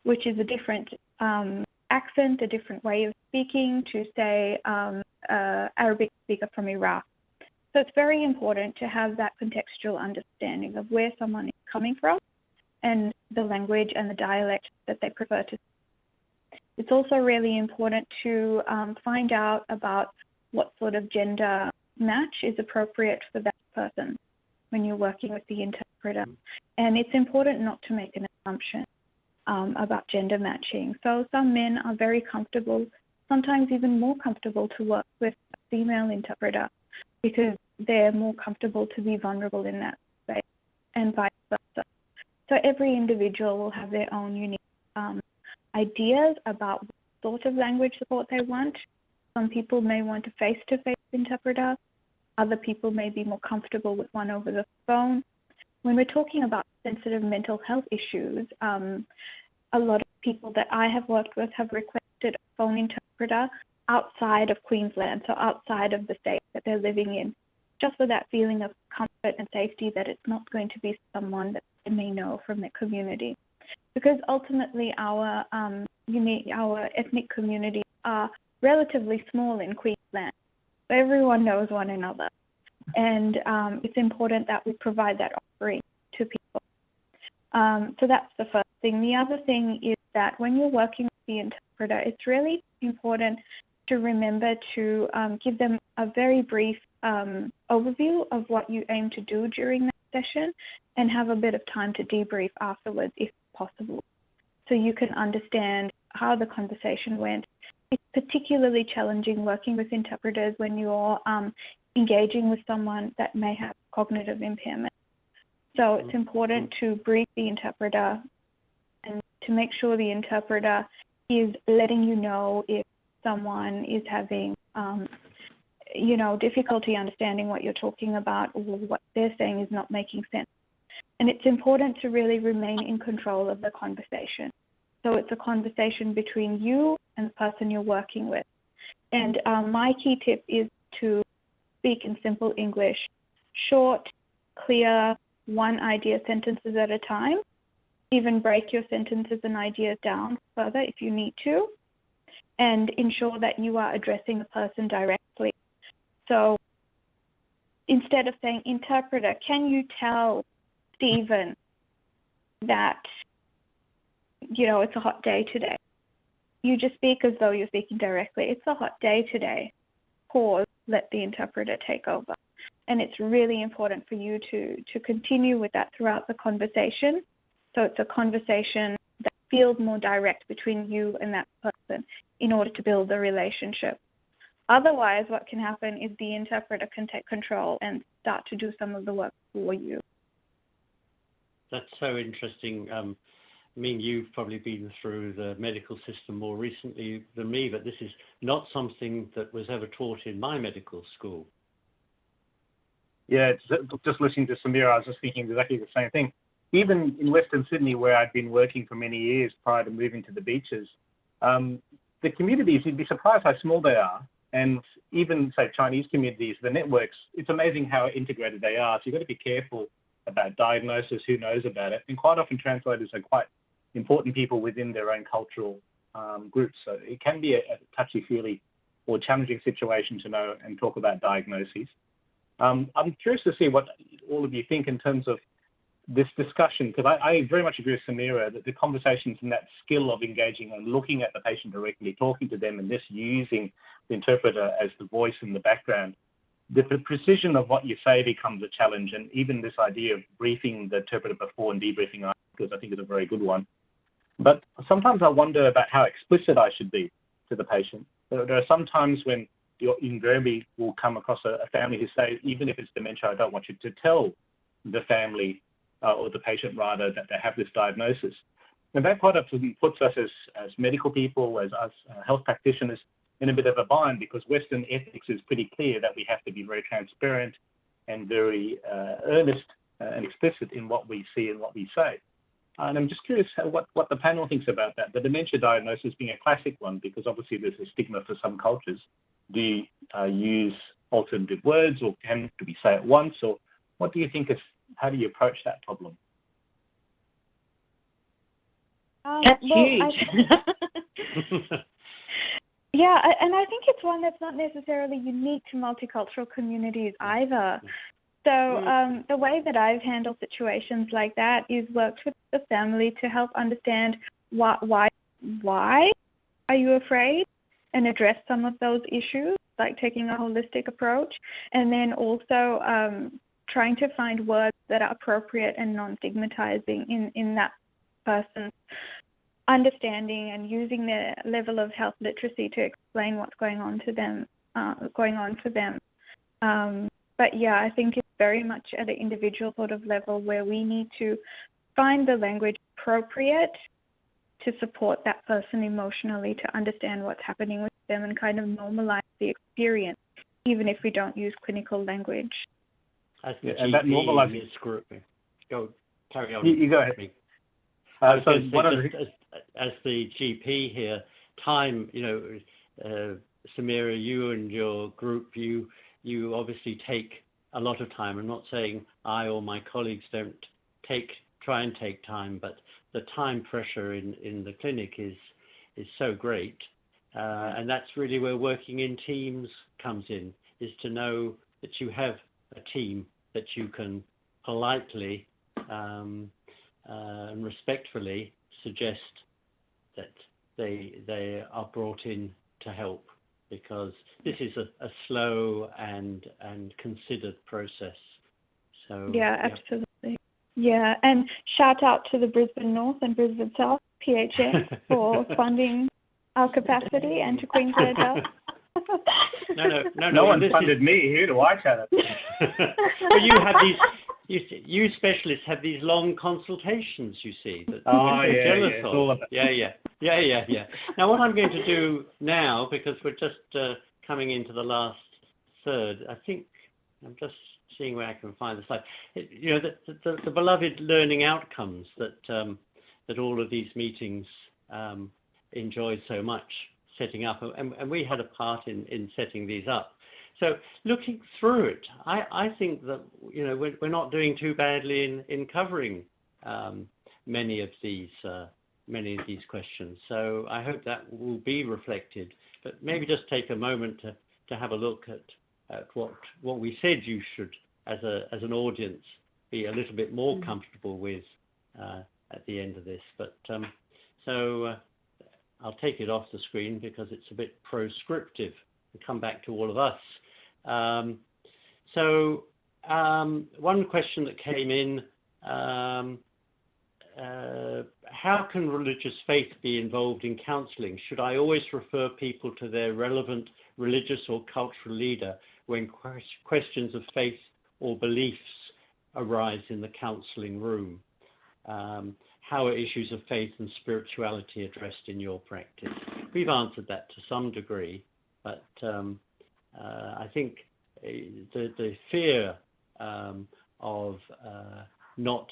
S3: which is a different um, accent, a different way of speaking to, say, um, uh, Arabic speaker from Iraq. So it's very important to have that contextual understanding of where someone is coming from and the language and the dialect that they prefer to. It's also really important to um, find out about what sort of gender match is appropriate for that person when you're working with the interpreter. And it's important not to make an assumption um, about gender matching. So some men are very comfortable, sometimes even more comfortable to work with a female interpreter because they're more comfortable to be vulnerable in that space and vice versa. So every individual will have their own unique um, ideas about what sort of language support they want. Some people may want a face-to-face interpreter. Other people may be more comfortable with one over the phone. When we're talking about sensitive mental health issues, um, a lot of people that I have worked with have requested a phone interpreter outside of Queensland, so outside of the state that they're living in, just for that feeling of comfort and safety that it's not going to be someone that they may know from their community. Because ultimately, our um, unique, our ethnic communities are relatively small in Queensland. Everyone knows one another, and um, it's important that we provide that offering to people. Um, so that's the first thing. The other thing is that when you're working with the interpreter, it's really important to remember to um, give them a very brief um, overview of what you aim to do during that session and have a bit of time to debrief afterwards if possible so you can understand how the conversation went. It's particularly challenging working with interpreters when you're um, engaging with someone that may have cognitive impairment. So it's important to brief the interpreter and to make sure the interpreter is letting you know if someone is having, um, you know, difficulty understanding what you're talking about or what they're saying is not making sense. And it's important to really remain in control of the conversation. So it's a conversation between you and the person you're working with. And um, my key tip is to speak in simple English. short, clear, one idea sentences at a time. Even break your sentences and ideas down further if you need to. And ensure that you are addressing the person directly. So instead of saying, interpreter, can you tell Stephen that, you know, it's a hot day today? You just speak as though you're speaking directly. It's a hot day today. Pause, let the interpreter take over. And it's really important for you to, to continue with that throughout the conversation. So it's a conversation that feels more direct between you and that person in order to build a relationship. Otherwise, what can happen is the interpreter can take control and start to do some of the work for you.
S1: That's so interesting. Um, I mean, you've probably been through the medical system more recently than me, but this is not something that was ever taught in my medical school.
S4: Yeah, just listening to Samira, I was just thinking exactly the same thing. Even in Western Sydney, where I'd been working for many years prior to moving to the beaches, um, the communities, you'd be surprised how small they are. And even, say, Chinese communities, the networks, it's amazing how integrated they are. So you've got to be careful about diagnosis, who knows about it. And quite often translators are quite important people within their own cultural um, groups. So it can be a, a touchy-feely or challenging situation to know and talk about diagnoses. Um, I'm curious to see what all of you think in terms of this discussion, because I, I, very much agree with Samira that the conversations and that skill of engaging and looking at the patient directly, talking to them, and this using the interpreter as the voice in the background, the, the precision of what you say becomes a challenge. And even this idea of briefing the interpreter before and debriefing afterwards, I think is a very good one. But sometimes I wonder about how explicit I should be to the patient. There, are some times when you invariably will come across a, a family who say, even if it's dementia, I don't want you to tell the family uh, or the patient rather that they have this diagnosis. And that quite often puts us as, as medical people, as us uh, health practitioners, in a bit of a bind because Western ethics is pretty clear that we have to be very transparent and very uh, earnest uh, and explicit in what we see and what we say. And I'm just curious what, what the panel thinks about that. The dementia diagnosis being a classic one because obviously there's a stigma for some cultures. Do you uh, use alternative words or can do we say it once or what do you think is how do you approach that problem?
S3: Um,
S2: That's
S3: well,
S2: huge.
S3: I, yeah, I- and I think it's one that's not necessarily unique to multicultural communities either. So um, the way that I've handled situations like that is worked with the family to help understand why why why are you afraid and address some of those issues, like taking a holistic approach, and then also um, trying to find words that are appropriate and non-stigmatizing in in that person's understanding and using their level of health literacy to explain what's going on to them uh, going on for them. Um, but yeah, I think it's very much at an individual sort of level where we need to find the language appropriate to support that person emotionally to understand what's happening with them and kind of normalize the experience, even if we don't use clinical language.
S1: As
S4: Yeah, and that normalizes-
S1: in this group, go carry on.
S4: You, you go ahead.
S1: I
S4: Uh, so
S1: going to say,
S4: one
S1: just as, as the GP here, time, you know, uh, Samira, you and your group, you you obviously take a lot of time. I'm not saying I or my colleagues don't take try and take time, but the time pressure in, in the clinic is is so great, uh, and that's really where working in teams comes in. Is to know that you have a team that you can politely um, uh, and respectfully suggest that they they are brought in to help because this is a, a slow and and considered process. So
S3: Yeah, absolutely. Yeah, and shout out to the Brisbane North and Brisbane South PHNs for funding our capacity and to Queensland Health.
S1: no, no, no, no.
S4: no one
S1: this is-
S4: funded me. Who do I chat at?
S1: but you have these. You, see- you specialists have these long consultations. You see that
S4: Oh,
S1: I'm
S4: yeah, yeah, it's all about-
S1: yeah, yeah, yeah, yeah, yeah. Now, what I'm going to do now, because we're just uh, coming into the last third, I think I'm just seeing where I can find the slide. It, you know, the, the, the beloved learning outcomes that um, that all of these meetings um, so much setting up, and, and we had a part in in setting these up. So looking through it, I, I think that you know we're, we're not doing too badly in in covering um, many of these uh, many of these questions. So I hope that will be reflected. But maybe just take a moment to, to have a look at, at what what we said you should, as a as an audience, be a little bit more mm-hmm. comfortable with uh, at the end of this. But um, so uh, I'll take it off the screen because it's a bit proscriptive and come back to all of us. Um, so um, one question that came in um, uh, how can religious faith be involved in counselling? Should I always refer people to their relevant religious or cultural leader when questions of faith or beliefs arise in the counselling room? Um, how are issues of faith and spirituality addressed in your practice? We've answered that to some degree, but um, uh, I think uh, the, the fear um, of uh, not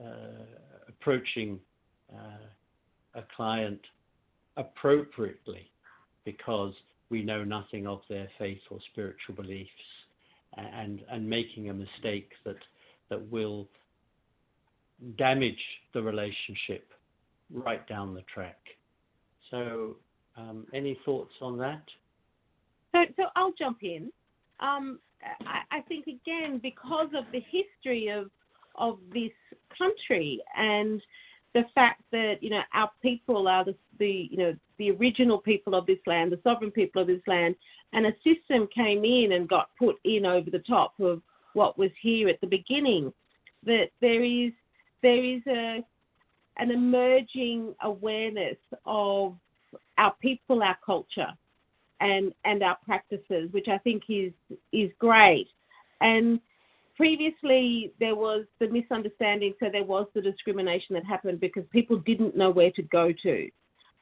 S1: uh, approaching uh, a client appropriately because we know nothing of their faith or spiritual beliefs and and making a mistake that that will damage the relationship right down the track. So, um, any thoughts on that?
S2: So, so I'll jump in. Um, I, I, think again because of the history of of this country and the fact that you know our people are the, the you know the original people of this land, the sovereign people of this land, and a system came in and got put in over the top of what was here at the beginning. That there is there is a an emerging awareness of our people, our culture, and and our practices, which I think is is great. And previously there was the misunderstanding, so there was the discrimination that happened because people didn't know where to go to.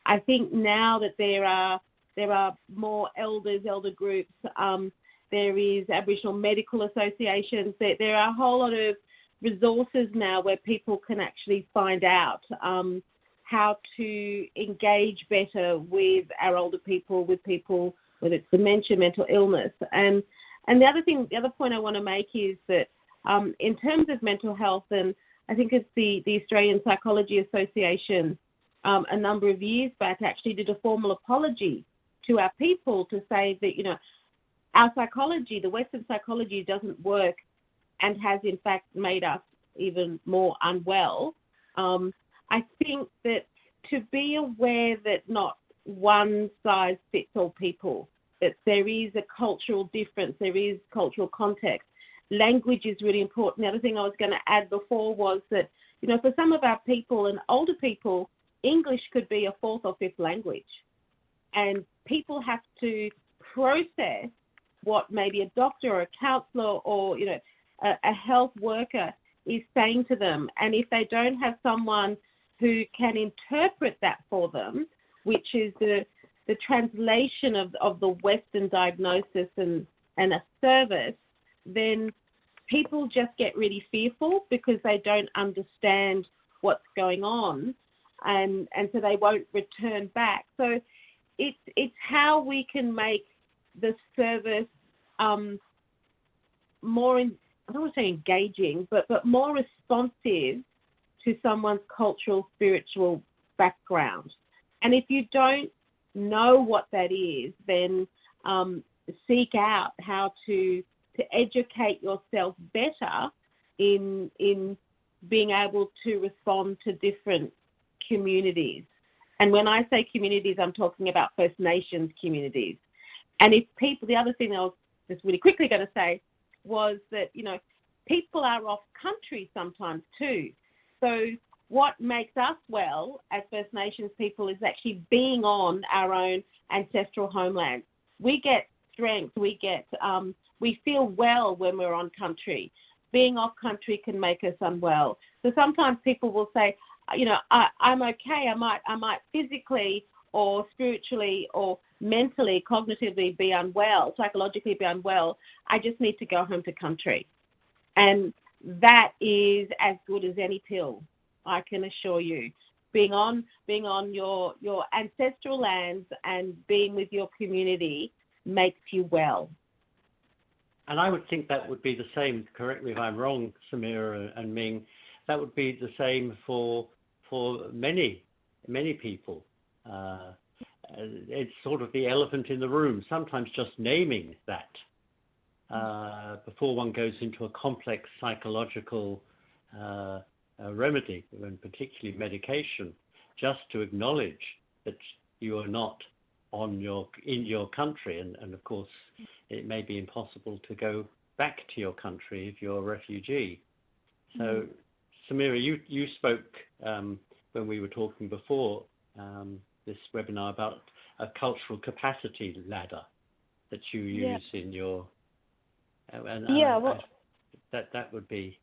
S2: I think now that there are there are more elders, elder groups, um, there is Aboriginal medical associations. There, there are a whole lot of resources now where people can actually find out um, how to engage better with our older people, with people whether it's dementia, mental illness, and and the other thing, the other point I want to make is that um, in terms of mental health, and I think it's the, the Australian Psychology Association um, a number of years back actually did a formal apology to our people to say that, you know, our psychology, the Western psychology doesn't work and has in fact made us even more unwell. Um, I think that to be aware that not one size fits all people that there is a cultural difference, there is cultural context. Language is really important. The other thing I was going to add before was that, you know, for some of our people and older people, English could be a fourth or fifth language. And people have to process what maybe a doctor or a counselor or, you know, a, a health worker is saying to them. And if they don't have someone who can interpret that for them, which is the the translation of, of the Western diagnosis and, and a service, then people just get really fearful because they don't understand what's going on and and so they won't return back. So it's it's how we can make the service um, more in, I don't want to say engaging, but but more responsive to someone's cultural spiritual background. And if you don't know what that is, then um, seek out how to to educate yourself better in in being able to respond to different communities. And when I say communities, I'm talking about First Nations communities. And if people, the other thing I was just really quickly going to say was that you know people are off country sometimes too. So what makes us well as First Nations people is actually being on our own ancestral homeland. We get strength, we get, um, we feel well when we're on country. Being off country can make us unwell. So sometimes people will say, you know, I, I'm okay. I might, I might physically or spiritually or mentally, cognitively be unwell, psychologically be unwell. I just need to go home to country, and that is as good as any pill. I can assure you. Being on being on your your ancestral lands and being with your community makes you well.
S1: and I would think that would be the same. Correct me if I'm wrong, Samira and Ming. That would be the same for for many many people. Uh, it's sort of the elephant in the room. Sometimes just naming that uh, before one goes into a complex psychological uh, remedy, and particularly medication, just to acknowledge that you are not on your in your country, and, and of course it may be impossible to go back to your country if you're a refugee. So, mm-hmm. Samira, you you spoke um, when we were talking before um, this webinar about a cultural capacity ladder that you use yeah. in your
S3: uh, and, yeah, well, I,
S1: that that would be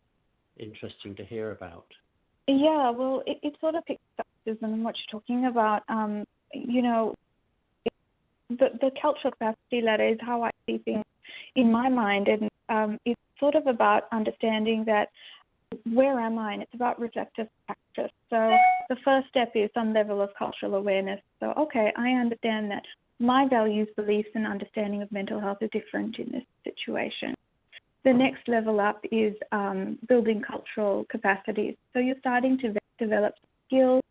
S1: interesting to hear about.
S3: Yeah, well, it, it sort of picks up on what you're talking about. Um, you know, the the cultural capacity ladder is how I see things in my mind, and um, it's sort of about understanding that where am I, and it's about reflective practice. So the first step is some level of cultural awareness. So okay, I understand that my values, beliefs, and understanding of mental health are different in this situation. The next level up is um, building cultural capacities. So you're starting to develop skills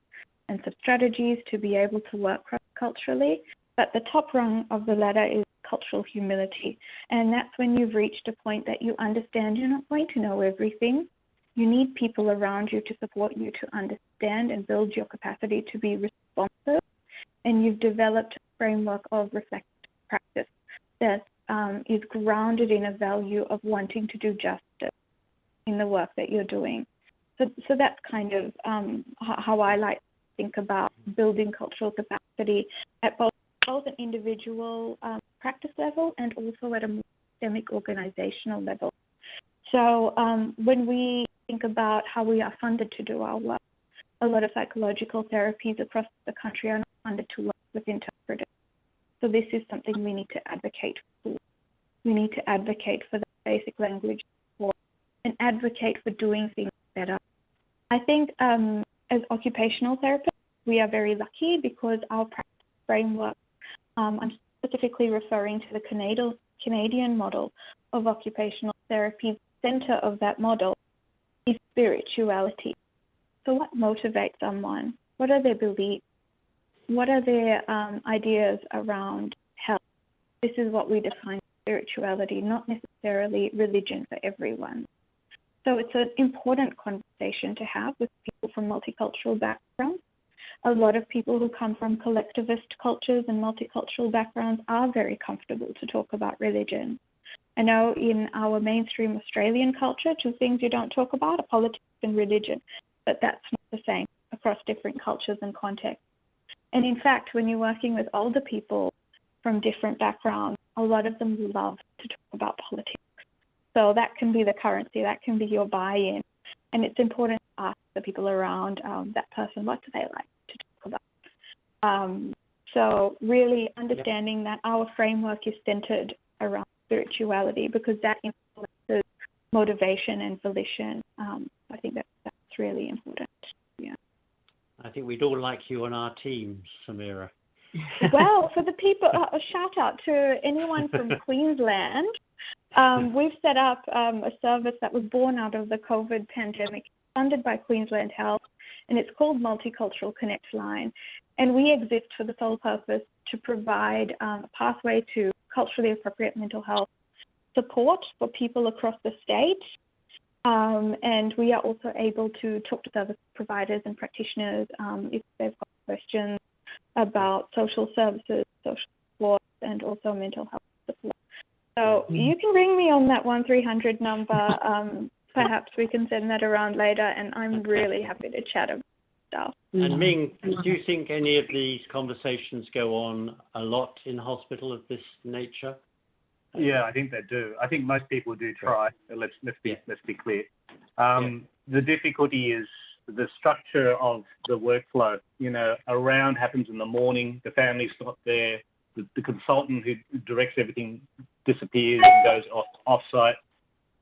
S3: and some strategies to be able to work culturally. But the top rung of the ladder is cultural humility. And that's when you've reached a point that you understand you're not going to know everything. You need people around you to support you to understand and build your capacity to be responsive. And you've developed a framework of reflective practice that um, is grounded in a value of wanting to do justice in the work that you're doing. So, so that's kind of um, how I like to think about building cultural capacity at both, both an individual um, practice level and also at a more systemic organizational level. So um, when we think about how we are funded to do our work, a lot of psychological therapies across the country are not funded to work with interpreters. So this is something we need to advocate for. We need to advocate for the basic language support and advocate for doing things better. I think um, as occupational therapists, we are very lucky because our practice framework, um, I'm specifically referring to the Canadian, Canadian model of occupational therapy. Center of that model is spirituality. So, what motivates someone? What are their beliefs? What are their um, ideas around health? This is what we define spirituality, not necessarily religion for everyone. So it's an important conversation to have with people from multicultural backgrounds. A lot of people who come from collectivist cultures and multicultural backgrounds are very comfortable to talk about religion. I know in our mainstream Australian culture, two things you don't talk about are politics and religion, but that's not the same across different cultures and contexts. And in fact, when you're working with older people from different backgrounds, a lot of them love to talk about politics. So that can be the currency, that can be your buy in. And it's important to ask the people around um, that person what do they like to talk about. Um, so, really understanding that our framework is centered around spirituality because that influences motivation and volition. Um, I think that that's really important. Yeah.
S1: I think we'd all like you on our team, Samira.
S3: well, for the people, uh, a shout out to anyone from Queensland. Um, we've set up um, a service that was born out of the COVID pandemic, funded by Queensland Health, and it's called Multicultural Connect Line. And we exist for the sole purpose to provide um, a pathway to culturally appropriate mental health support for people across the state. Um, and we are also able to talk to service providers and practitioners um, if they've got questions about social services, social support, and also mental health support. So mm-hmm. you can ring me on that one three hundred number. Um, perhaps we can send that around later, and I'm really happy to chat about stuff.
S1: And Ming, do you think any of these conversations go on a lot in hospital of this nature?
S4: Yeah, I think they do. I think most people do try. Let's let's be let's be clear. Um, yeah. The difficulty is the structure of the workflow. You know, a round happens in the morning, the family's not there, the, the consultant who directs everything disappears and goes off off-site.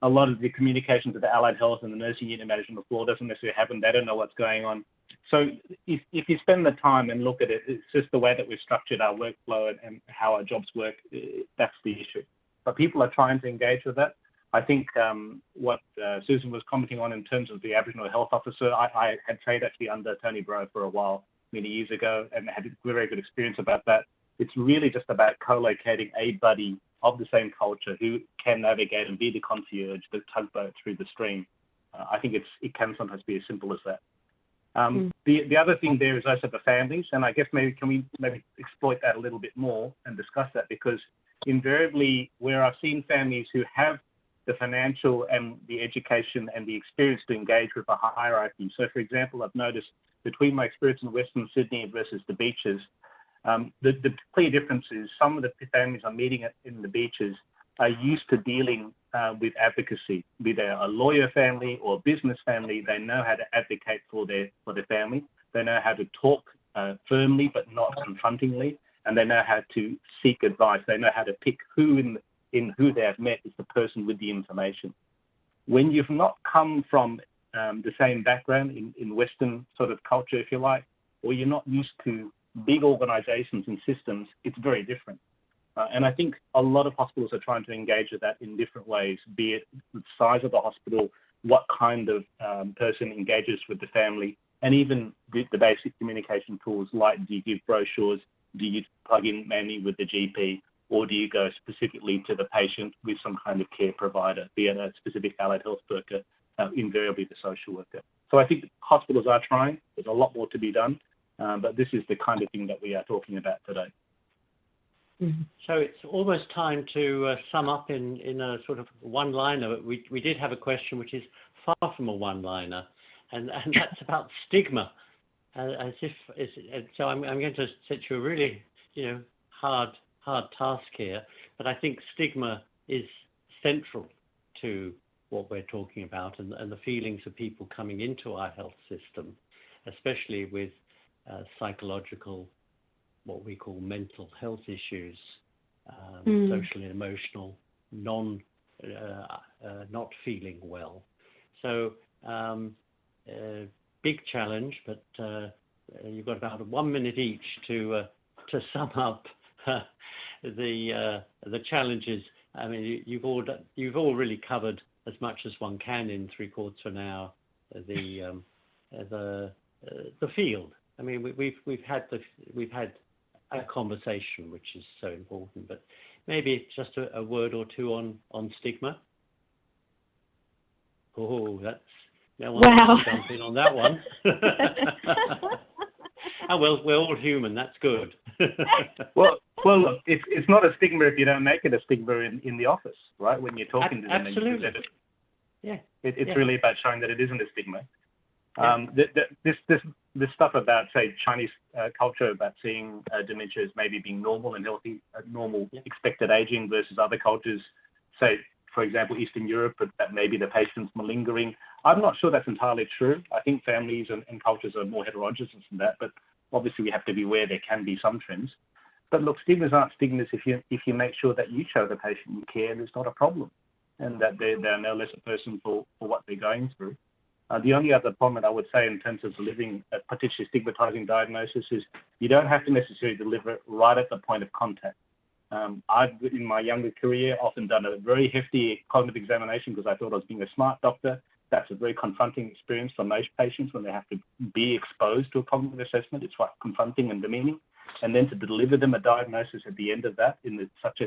S4: A lot of the communications to the allied health and the nursing unit management floor doesn't necessarily happen. They don't know what's going on. So if, if you spend the time and look at it, it's just the way that we've structured our workflow and, and how our jobs work. That's the issue. but people are trying to engage with that. I think um, what uh, Susan was commenting on in terms of the Aboriginal health officer, I, I had trained actually under Tony Broe for a while, many years ago, and had a very good experience about that. It's really just about co-locating a buddy of the same culture who can navigate and be the concierge, the tugboat through the stream. Uh, I think it's it can sometimes be as simple as that. Um, mm. The the other thing there is also the families, and I guess maybe can we maybe exploit that a little bit more and discuss that because invariably where I've seen families who have the financial and the education and the experience to engage with a hierarchy. So, for example, I've noticed between my experience in Western Sydney versus the beaches, um, the, the clear difference is some of the families I'm meeting in the beaches are used to dealing uh, with advocacy, be they a lawyer family or a business family. They know how to advocate for their for their family. They know how to talk uh, firmly but not confrontingly, and they know how to seek advice. They know how to pick who in in who they have met is the person with the information. When you've not come from um, the same background in, in Western sort of culture, if you like, or you're not used to big organizations and systems, it's very different. Uh, and I think a lot of hospitals are trying to engage with that in different ways, be it the size of the hospital, what kind of um, person engages with the family, and even the, the, basic communication tools like do you give brochures, do you plug in manually with the GP, or do you go specifically to the patient with some kind of care provider, be it a specific allied health worker, uh, invariably the social worker. So I think hospitals are trying. There's a lot more to be done, um, but this is the kind of thing that we are talking about today.
S1: Mm-hmm. So it's almost time to uh, sum up in, in a sort of one-liner. We, we did have a question which is far from a one-liner, and, and that's about stigma. Uh, as if as, so, I'm, I'm going to set you a really, you know, hard hard task here, but I think stigma is central to what we're talking about and, and the feelings of people coming into our health system, especially with uh, psychological, what we call mental health issues, um, mm. social and emotional, non, uh, uh, not feeling well. So, um, big challenge, but uh, you've got about one minute each to uh, to sum up the uh, the challenges. I mean, you, have all you've all really covered as much as one can in three quarters of an hour. The um, the uh, the field. I mean, we, we've we've had the we've had a conversation, which is so important. But maybe just a, a word or two on on stigma. Oh, that's no one
S3: wow.
S1: jump in on that one. oh well, we're all human. That's good.
S4: well, well, look, it's it's not a stigma if you don't make it a stigma in, in the office, right? When you're talking to them,
S1: absolutely.
S4: It,
S1: yeah,
S4: it, it's
S1: yeah.
S4: really about showing that it isn't a stigma. Um, the, the, this this this stuff about say Chinese uh, culture about seeing uh, dementia as maybe being normal and healthy, uh, normal
S1: yeah.
S4: expected aging versus other cultures, say for example Eastern Europe, that maybe the patient's malingering. I'm not sure that's entirely true. I think families and, and cultures are more heterogeneous than that, but obviously we have to be aware there can be some trends. But look, stigmas aren't stigmas if you if you make sure that you show the patient you care and it's not a problem, and that they're, they're no less a person for, for what they're going through. Uh, the only other comment I would say in terms of delivering a potentially stigmatizing diagnosis is you don't have to necessarily deliver it right at the point of contact. Um, I've, in my younger career, often done a very hefty cognitive examination because I thought I was being a smart doctor. That's a very confronting experience for most patients when they have to be exposed to a cognitive assessment. It's quite confronting and demeaning and then to deliver them a diagnosis at the end of that in the, such a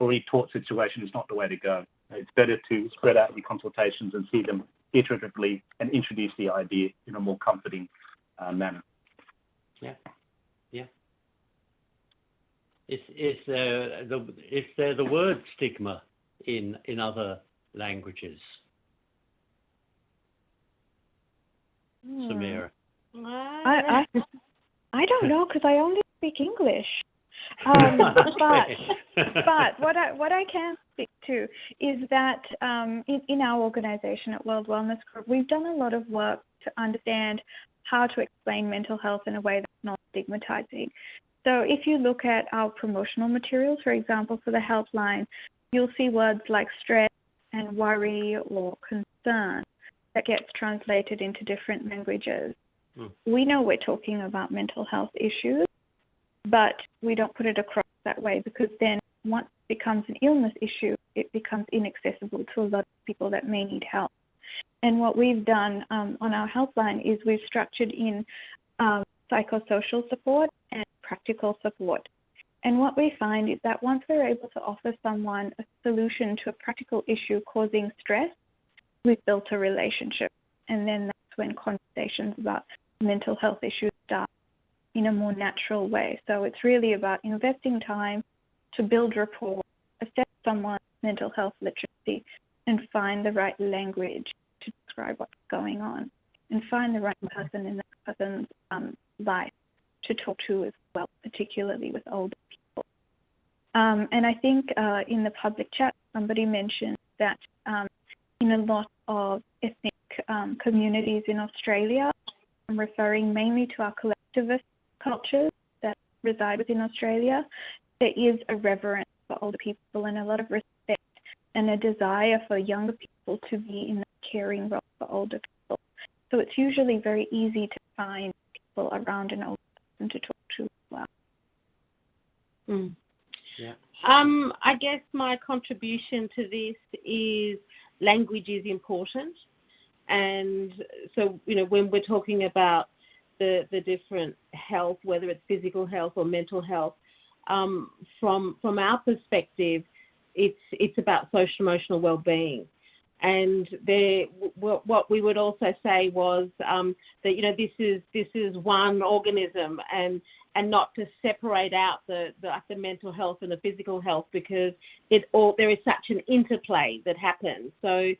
S4: already taut situation is not the way to go. It's better to spread out the consultations and see them iteratively and introduce the idea in a more comforting uh, manner.
S1: Yeah, yeah. Is is there the is there the word stigma in in other languages?
S3: Hmm.
S1: Samira.
S3: I, I I don't know because I only speak English. Um, but but what I what I can speak to is that um, in, in our organisation at World Wellness Group, we've done a lot of work to understand how to explain mental health in a way that's not stigmatizing. So if you look at our promotional materials, for example, for the helpline, you'll see words like stress and worry or concern that gets translated into different languages.
S1: Mm.
S3: We know we're talking about mental health issues, but we don't put it across that way because then once it becomes an illness issue, it becomes inaccessible to a lot of people that may need help. And what we've done um, on our helpline is we've structured in um, psychosocial support and practical support. And what we find is that once we're able to offer someone a solution to a practical issue causing stress, we've built a relationship. And then that's when conversations about mental health issues start in a more natural way. So it's really about investing time to build rapport, assess someone's mental health literacy, and find the right language to describe what's going on, and find the right person in that person's um, life to talk to as well, particularly with older people. Um, and I think uh, in the public chat, somebody mentioned that um, in a lot of ethnic um, communities in Australia, I'm referring mainly to our collectivist cultures that reside within Australia, there is a reverence for older people and a lot of respect and a desire for younger people to be in a caring role for older people. So it's usually very easy to find people around an older person to talk to as well.
S2: Mm.
S1: Yeah.
S2: Um, I guess my contribution to this is language is important. And so, you know, when we're talking about the, the different health, whether it's physical health or mental health, um, from from our perspective, it's it's about social emotional well-being. And there, what we would also say was um, that you know this is this is one organism, and and not to separate out the, the the mental health and the physical health because it all there is such an interplay that happens. So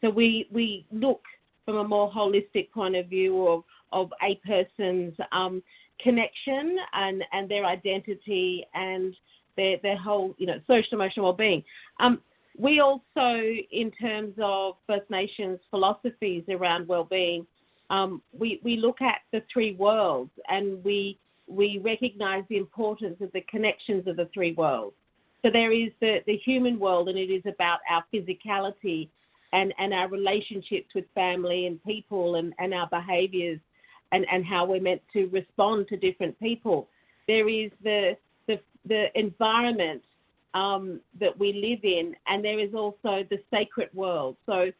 S2: so we we look from a more holistic point of view of of a person's um, connection and and their identity and their their whole you know social emotional well-being. Um, we also, in terms of First Nations philosophies around well-being, um, we we look at the three worlds and we we recognise the importance of the connections of the three worlds. So there is the, the human world, and it is about our physicality and, and our relationships with family and people and, and our behaviours and, and how we're meant to respond to different people. There is the the, the environment um, that we live in, and there is also the sacred world. So,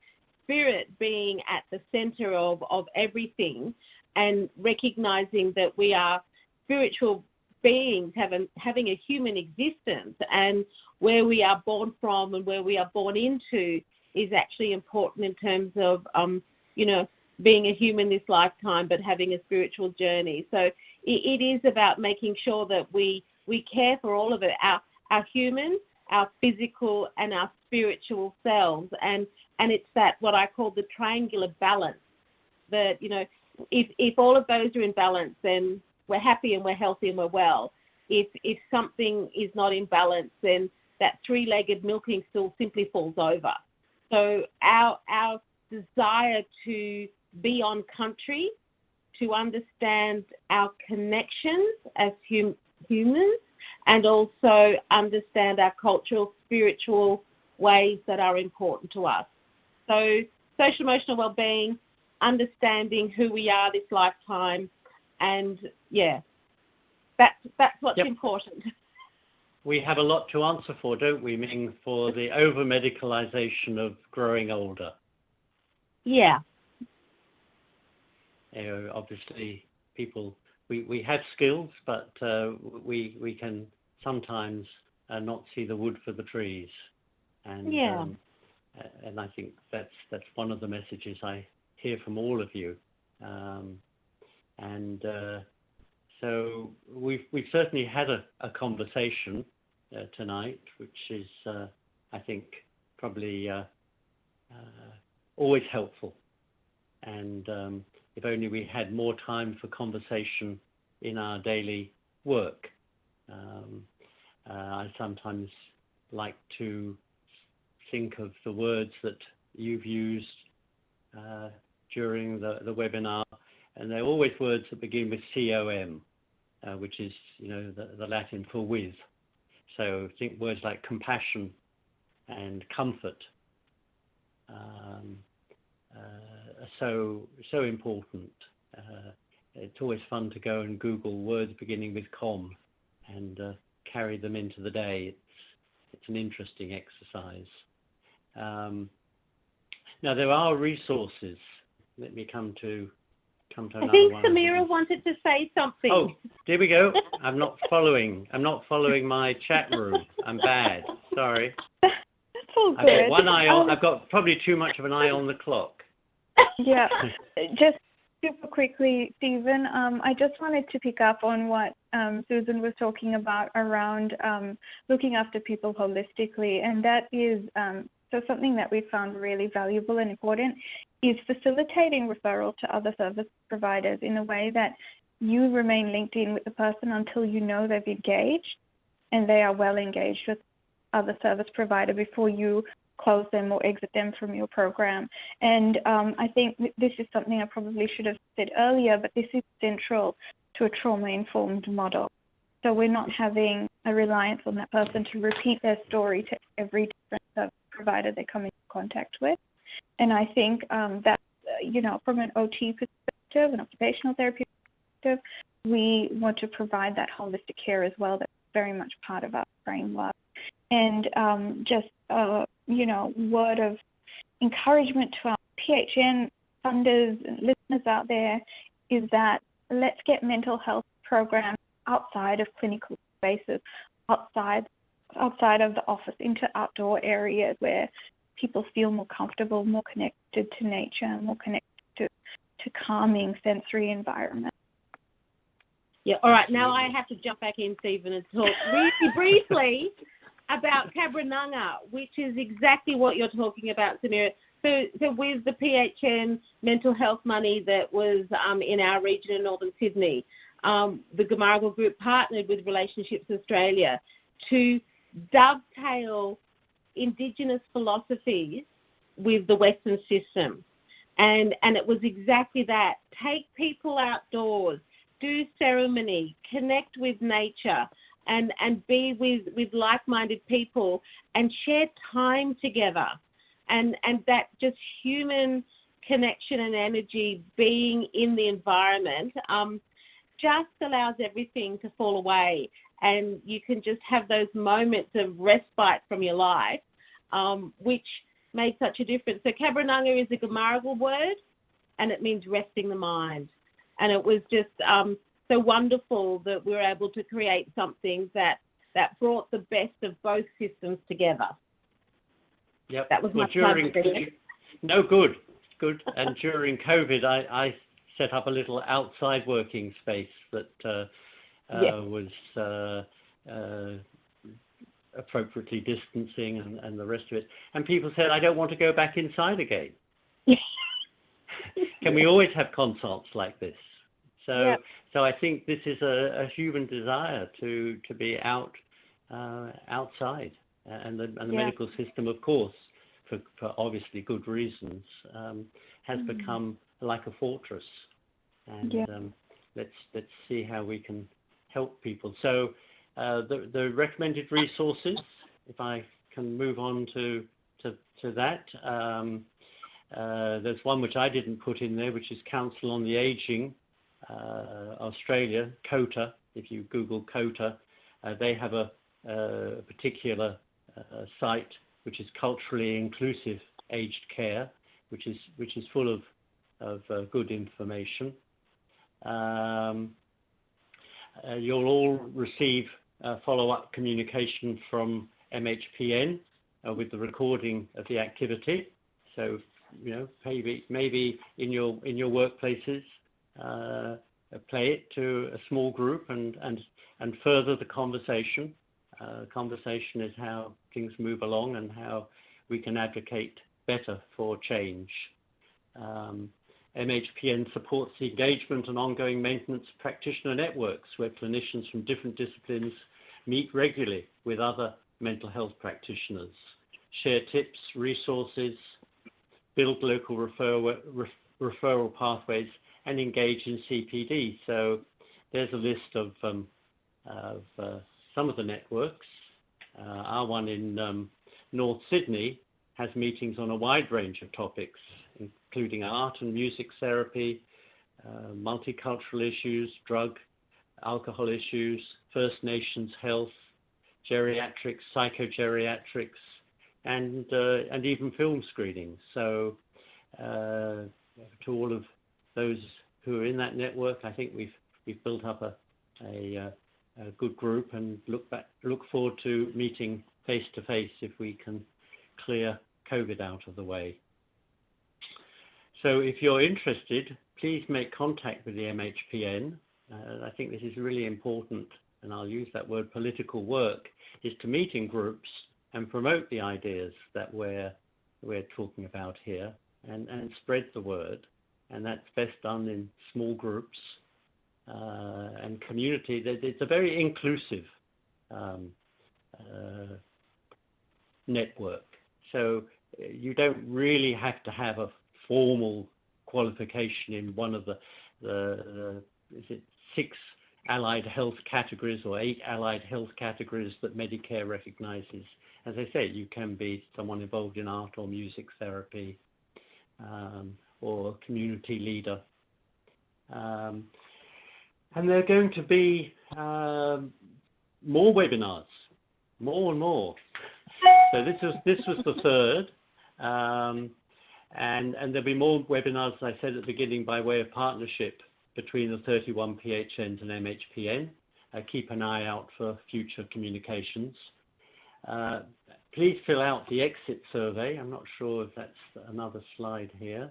S2: spirit being at the center of, of everything and recognizing that we are spiritual beings having, having a human existence and where we are born from and where we are born into is actually important in terms of, um, you know, being a human this lifetime, but having a spiritual journey. So it, it is about making sure that we we care for all of it, our our human, our physical, and our spiritual selves, and and it's that what I call the triangular balance. That you know, if if all of those are in balance, then we're happy and we're healthy and we're well. If if something is not in balance, then that three-legged milking stool simply falls over. So our our desire to be on country, to understand our connections as hum- humans, and also understand our cultural, spiritual ways that are important to us. So, social emotional well-being, understanding who we are this lifetime, and yeah, that's that's what's
S1: yep.
S2: important.
S1: We have a lot to answer for, don't we, Ming, for the over medicalization of growing older?
S2: Yeah,
S1: obviously people we, we have skills, but uh, we we can sometimes uh, not see the wood for the trees, and
S2: yeah.
S1: um, and I think that's that's one of the messages I hear from all of you, um, and uh, so we've we've certainly had a, a conversation uh, tonight, which is uh, I think probably uh, always helpful, and um, if only we had more time for conversation in our daily work. Um, uh, I sometimes like to think of the words that you've used uh, during the, the webinar, and they're always words that begin with COM, uh, which is you know the, the Latin for with. So think words like compassion and comfort. Um, uh, so so important. Uh, it's always fun to go and Google words beginning with com and uh, carry them into the day. It's it's an interesting exercise. Um, now there are resources. Let me come to come to
S2: I
S1: another
S2: think Samira wanted to say something.
S1: Oh, there we go. I'm not following. I'm not following my chat room. I'm bad. Sorry.
S3: That's all
S1: I've
S3: good.
S1: got one eye on.
S3: Um,
S1: I've got probably too much of an eye on the clock.
S3: Yeah, just super quickly, Stephen. Um, I just wanted to pick up on what um, Susan was talking about around um, looking after people holistically, and that is um, so something that we found really valuable and important is facilitating referral to other service providers in a way that you remain linked in with the person until you know they've engaged and they are well engaged with other service provider before you close them or exit them from your program. And um, I think this is something I probably should have said earlier, but this is central to a trauma informed model. So we're not having a reliance on that person to repeat their story to every different provider they come into contact with. And I think um, that, uh, you know, from an OT perspective, an occupational therapy perspective, we want to provide that holistic care as well. That's very much part of our framework. And um, just, uh, you know, word of encouragement to our PHN funders and listeners out there is that let's get mental health programs outside of clinical spaces, outside outside of the office, into outdoor areas where people feel more comfortable, more connected to nature, more connected to, to calming sensory environments.
S2: Yeah, all right. Now I have to jump back in, Stephen, and talk really briefly about Cabranunga, which is exactly what you're talking about, Samira. So, so with the PHN mental health money that was um, in our region in Northern Sydney, um, the Gamargal Group partnered with Relationships Australia to dovetail Indigenous philosophies with the Western system. And, and it was exactly that. Take people outdoors, do ceremony, connect with nature, and, and be with, with like-minded people and share time together. And, and that just human connection and energy being in the environment um, just allows everything to fall away. And you can just have those moments of respite from your life, um, which made such a difference. So Cabranunga is a Gamargal word, and it means resting the mind. And it was just um, so wonderful that we were able to create something that that brought the best of both systems together.
S1: Yep.
S2: That was
S1: well,
S2: my
S1: during no good, good. and during COVID, I, I set up a little outside working space that uh, uh,
S2: Yes.
S1: was uh, uh, appropriately distancing and, and the rest of it. And people said, I don't want to go back inside again. Can we always have consults like this? So,
S2: Yeah.
S1: so I think this is a, a human desire to to be out uh, outside, and the, and the
S2: Yeah.
S1: medical system, of course, for, for obviously good reasons, um, has
S2: Mm.
S1: become like a fortress. And
S3: Yeah.
S1: um, let's let's see how we can help people. So, uh, the the recommended resources, if I can move on to to to that. Um, uh, there's one which I didn't put in there, which is Council on the Aging Australia, COTA. If you Google COTA, uh, they have a, a particular uh, site which is culturally inclusive aged care, which is which is full of of uh, good information. Um, uh, you'll all receive uh, follow-up communication from MHPN uh, with the recording of the activity. So you know maybe maybe in your in your workplaces uh, play it to a small group and and and further the conversation. Uh, conversation is how things move along and how we can advocate better for change. Um, MHPN supports the engagement and ongoing maintenance practitioner networks where clinicians from different disciplines meet regularly with other mental health practitioners, share tips, resources, build local referral, referral pathways, and engage in CPD. So there's a list of, um, of uh, some of the networks. Uh, our one in um, North Sydney has meetings on a wide range of topics, including art and music therapy, uh, multicultural issues, drug, alcohol issues, First Nations health, geriatrics, psychogeriatrics, and uh, and even film screenings. So uh, to all of those who are in that network, I think we've we've built up a a, uh, a good group and look back look forward to meeting face to face if we can clear COVID out of the way. So if you're interested, please make contact with the MHPN. Uh, I think this is really important, and I'll use that word political work, is to meet in groups and promote the ideas that we're, we're talking about here and, and spread the word. And that's best done in small groups uh, and community. It's a very inclusive um, uh, network. So uh, you don't really have to have a formal qualification in one of the, the, the is it six allied health categories or eight allied health categories that Medicare recognizes. As I say, you can be someone involved in art or music therapy um, or community leader. Um, and there are going to be um, more webinars, more and more. So this was this was the third. Um, and, and there'll be more webinars, as I said at the beginning, by way of partnership between the 31 PHNs and MHPN. Uh, keep an eye out for future communications. Uh, please fill out the exit survey. I'm not sure if that's another slide here.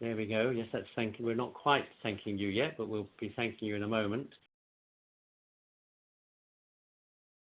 S1: There we go. Yes, that's thank you. We're not quite thanking you yet, but we'll be thanking you in a moment.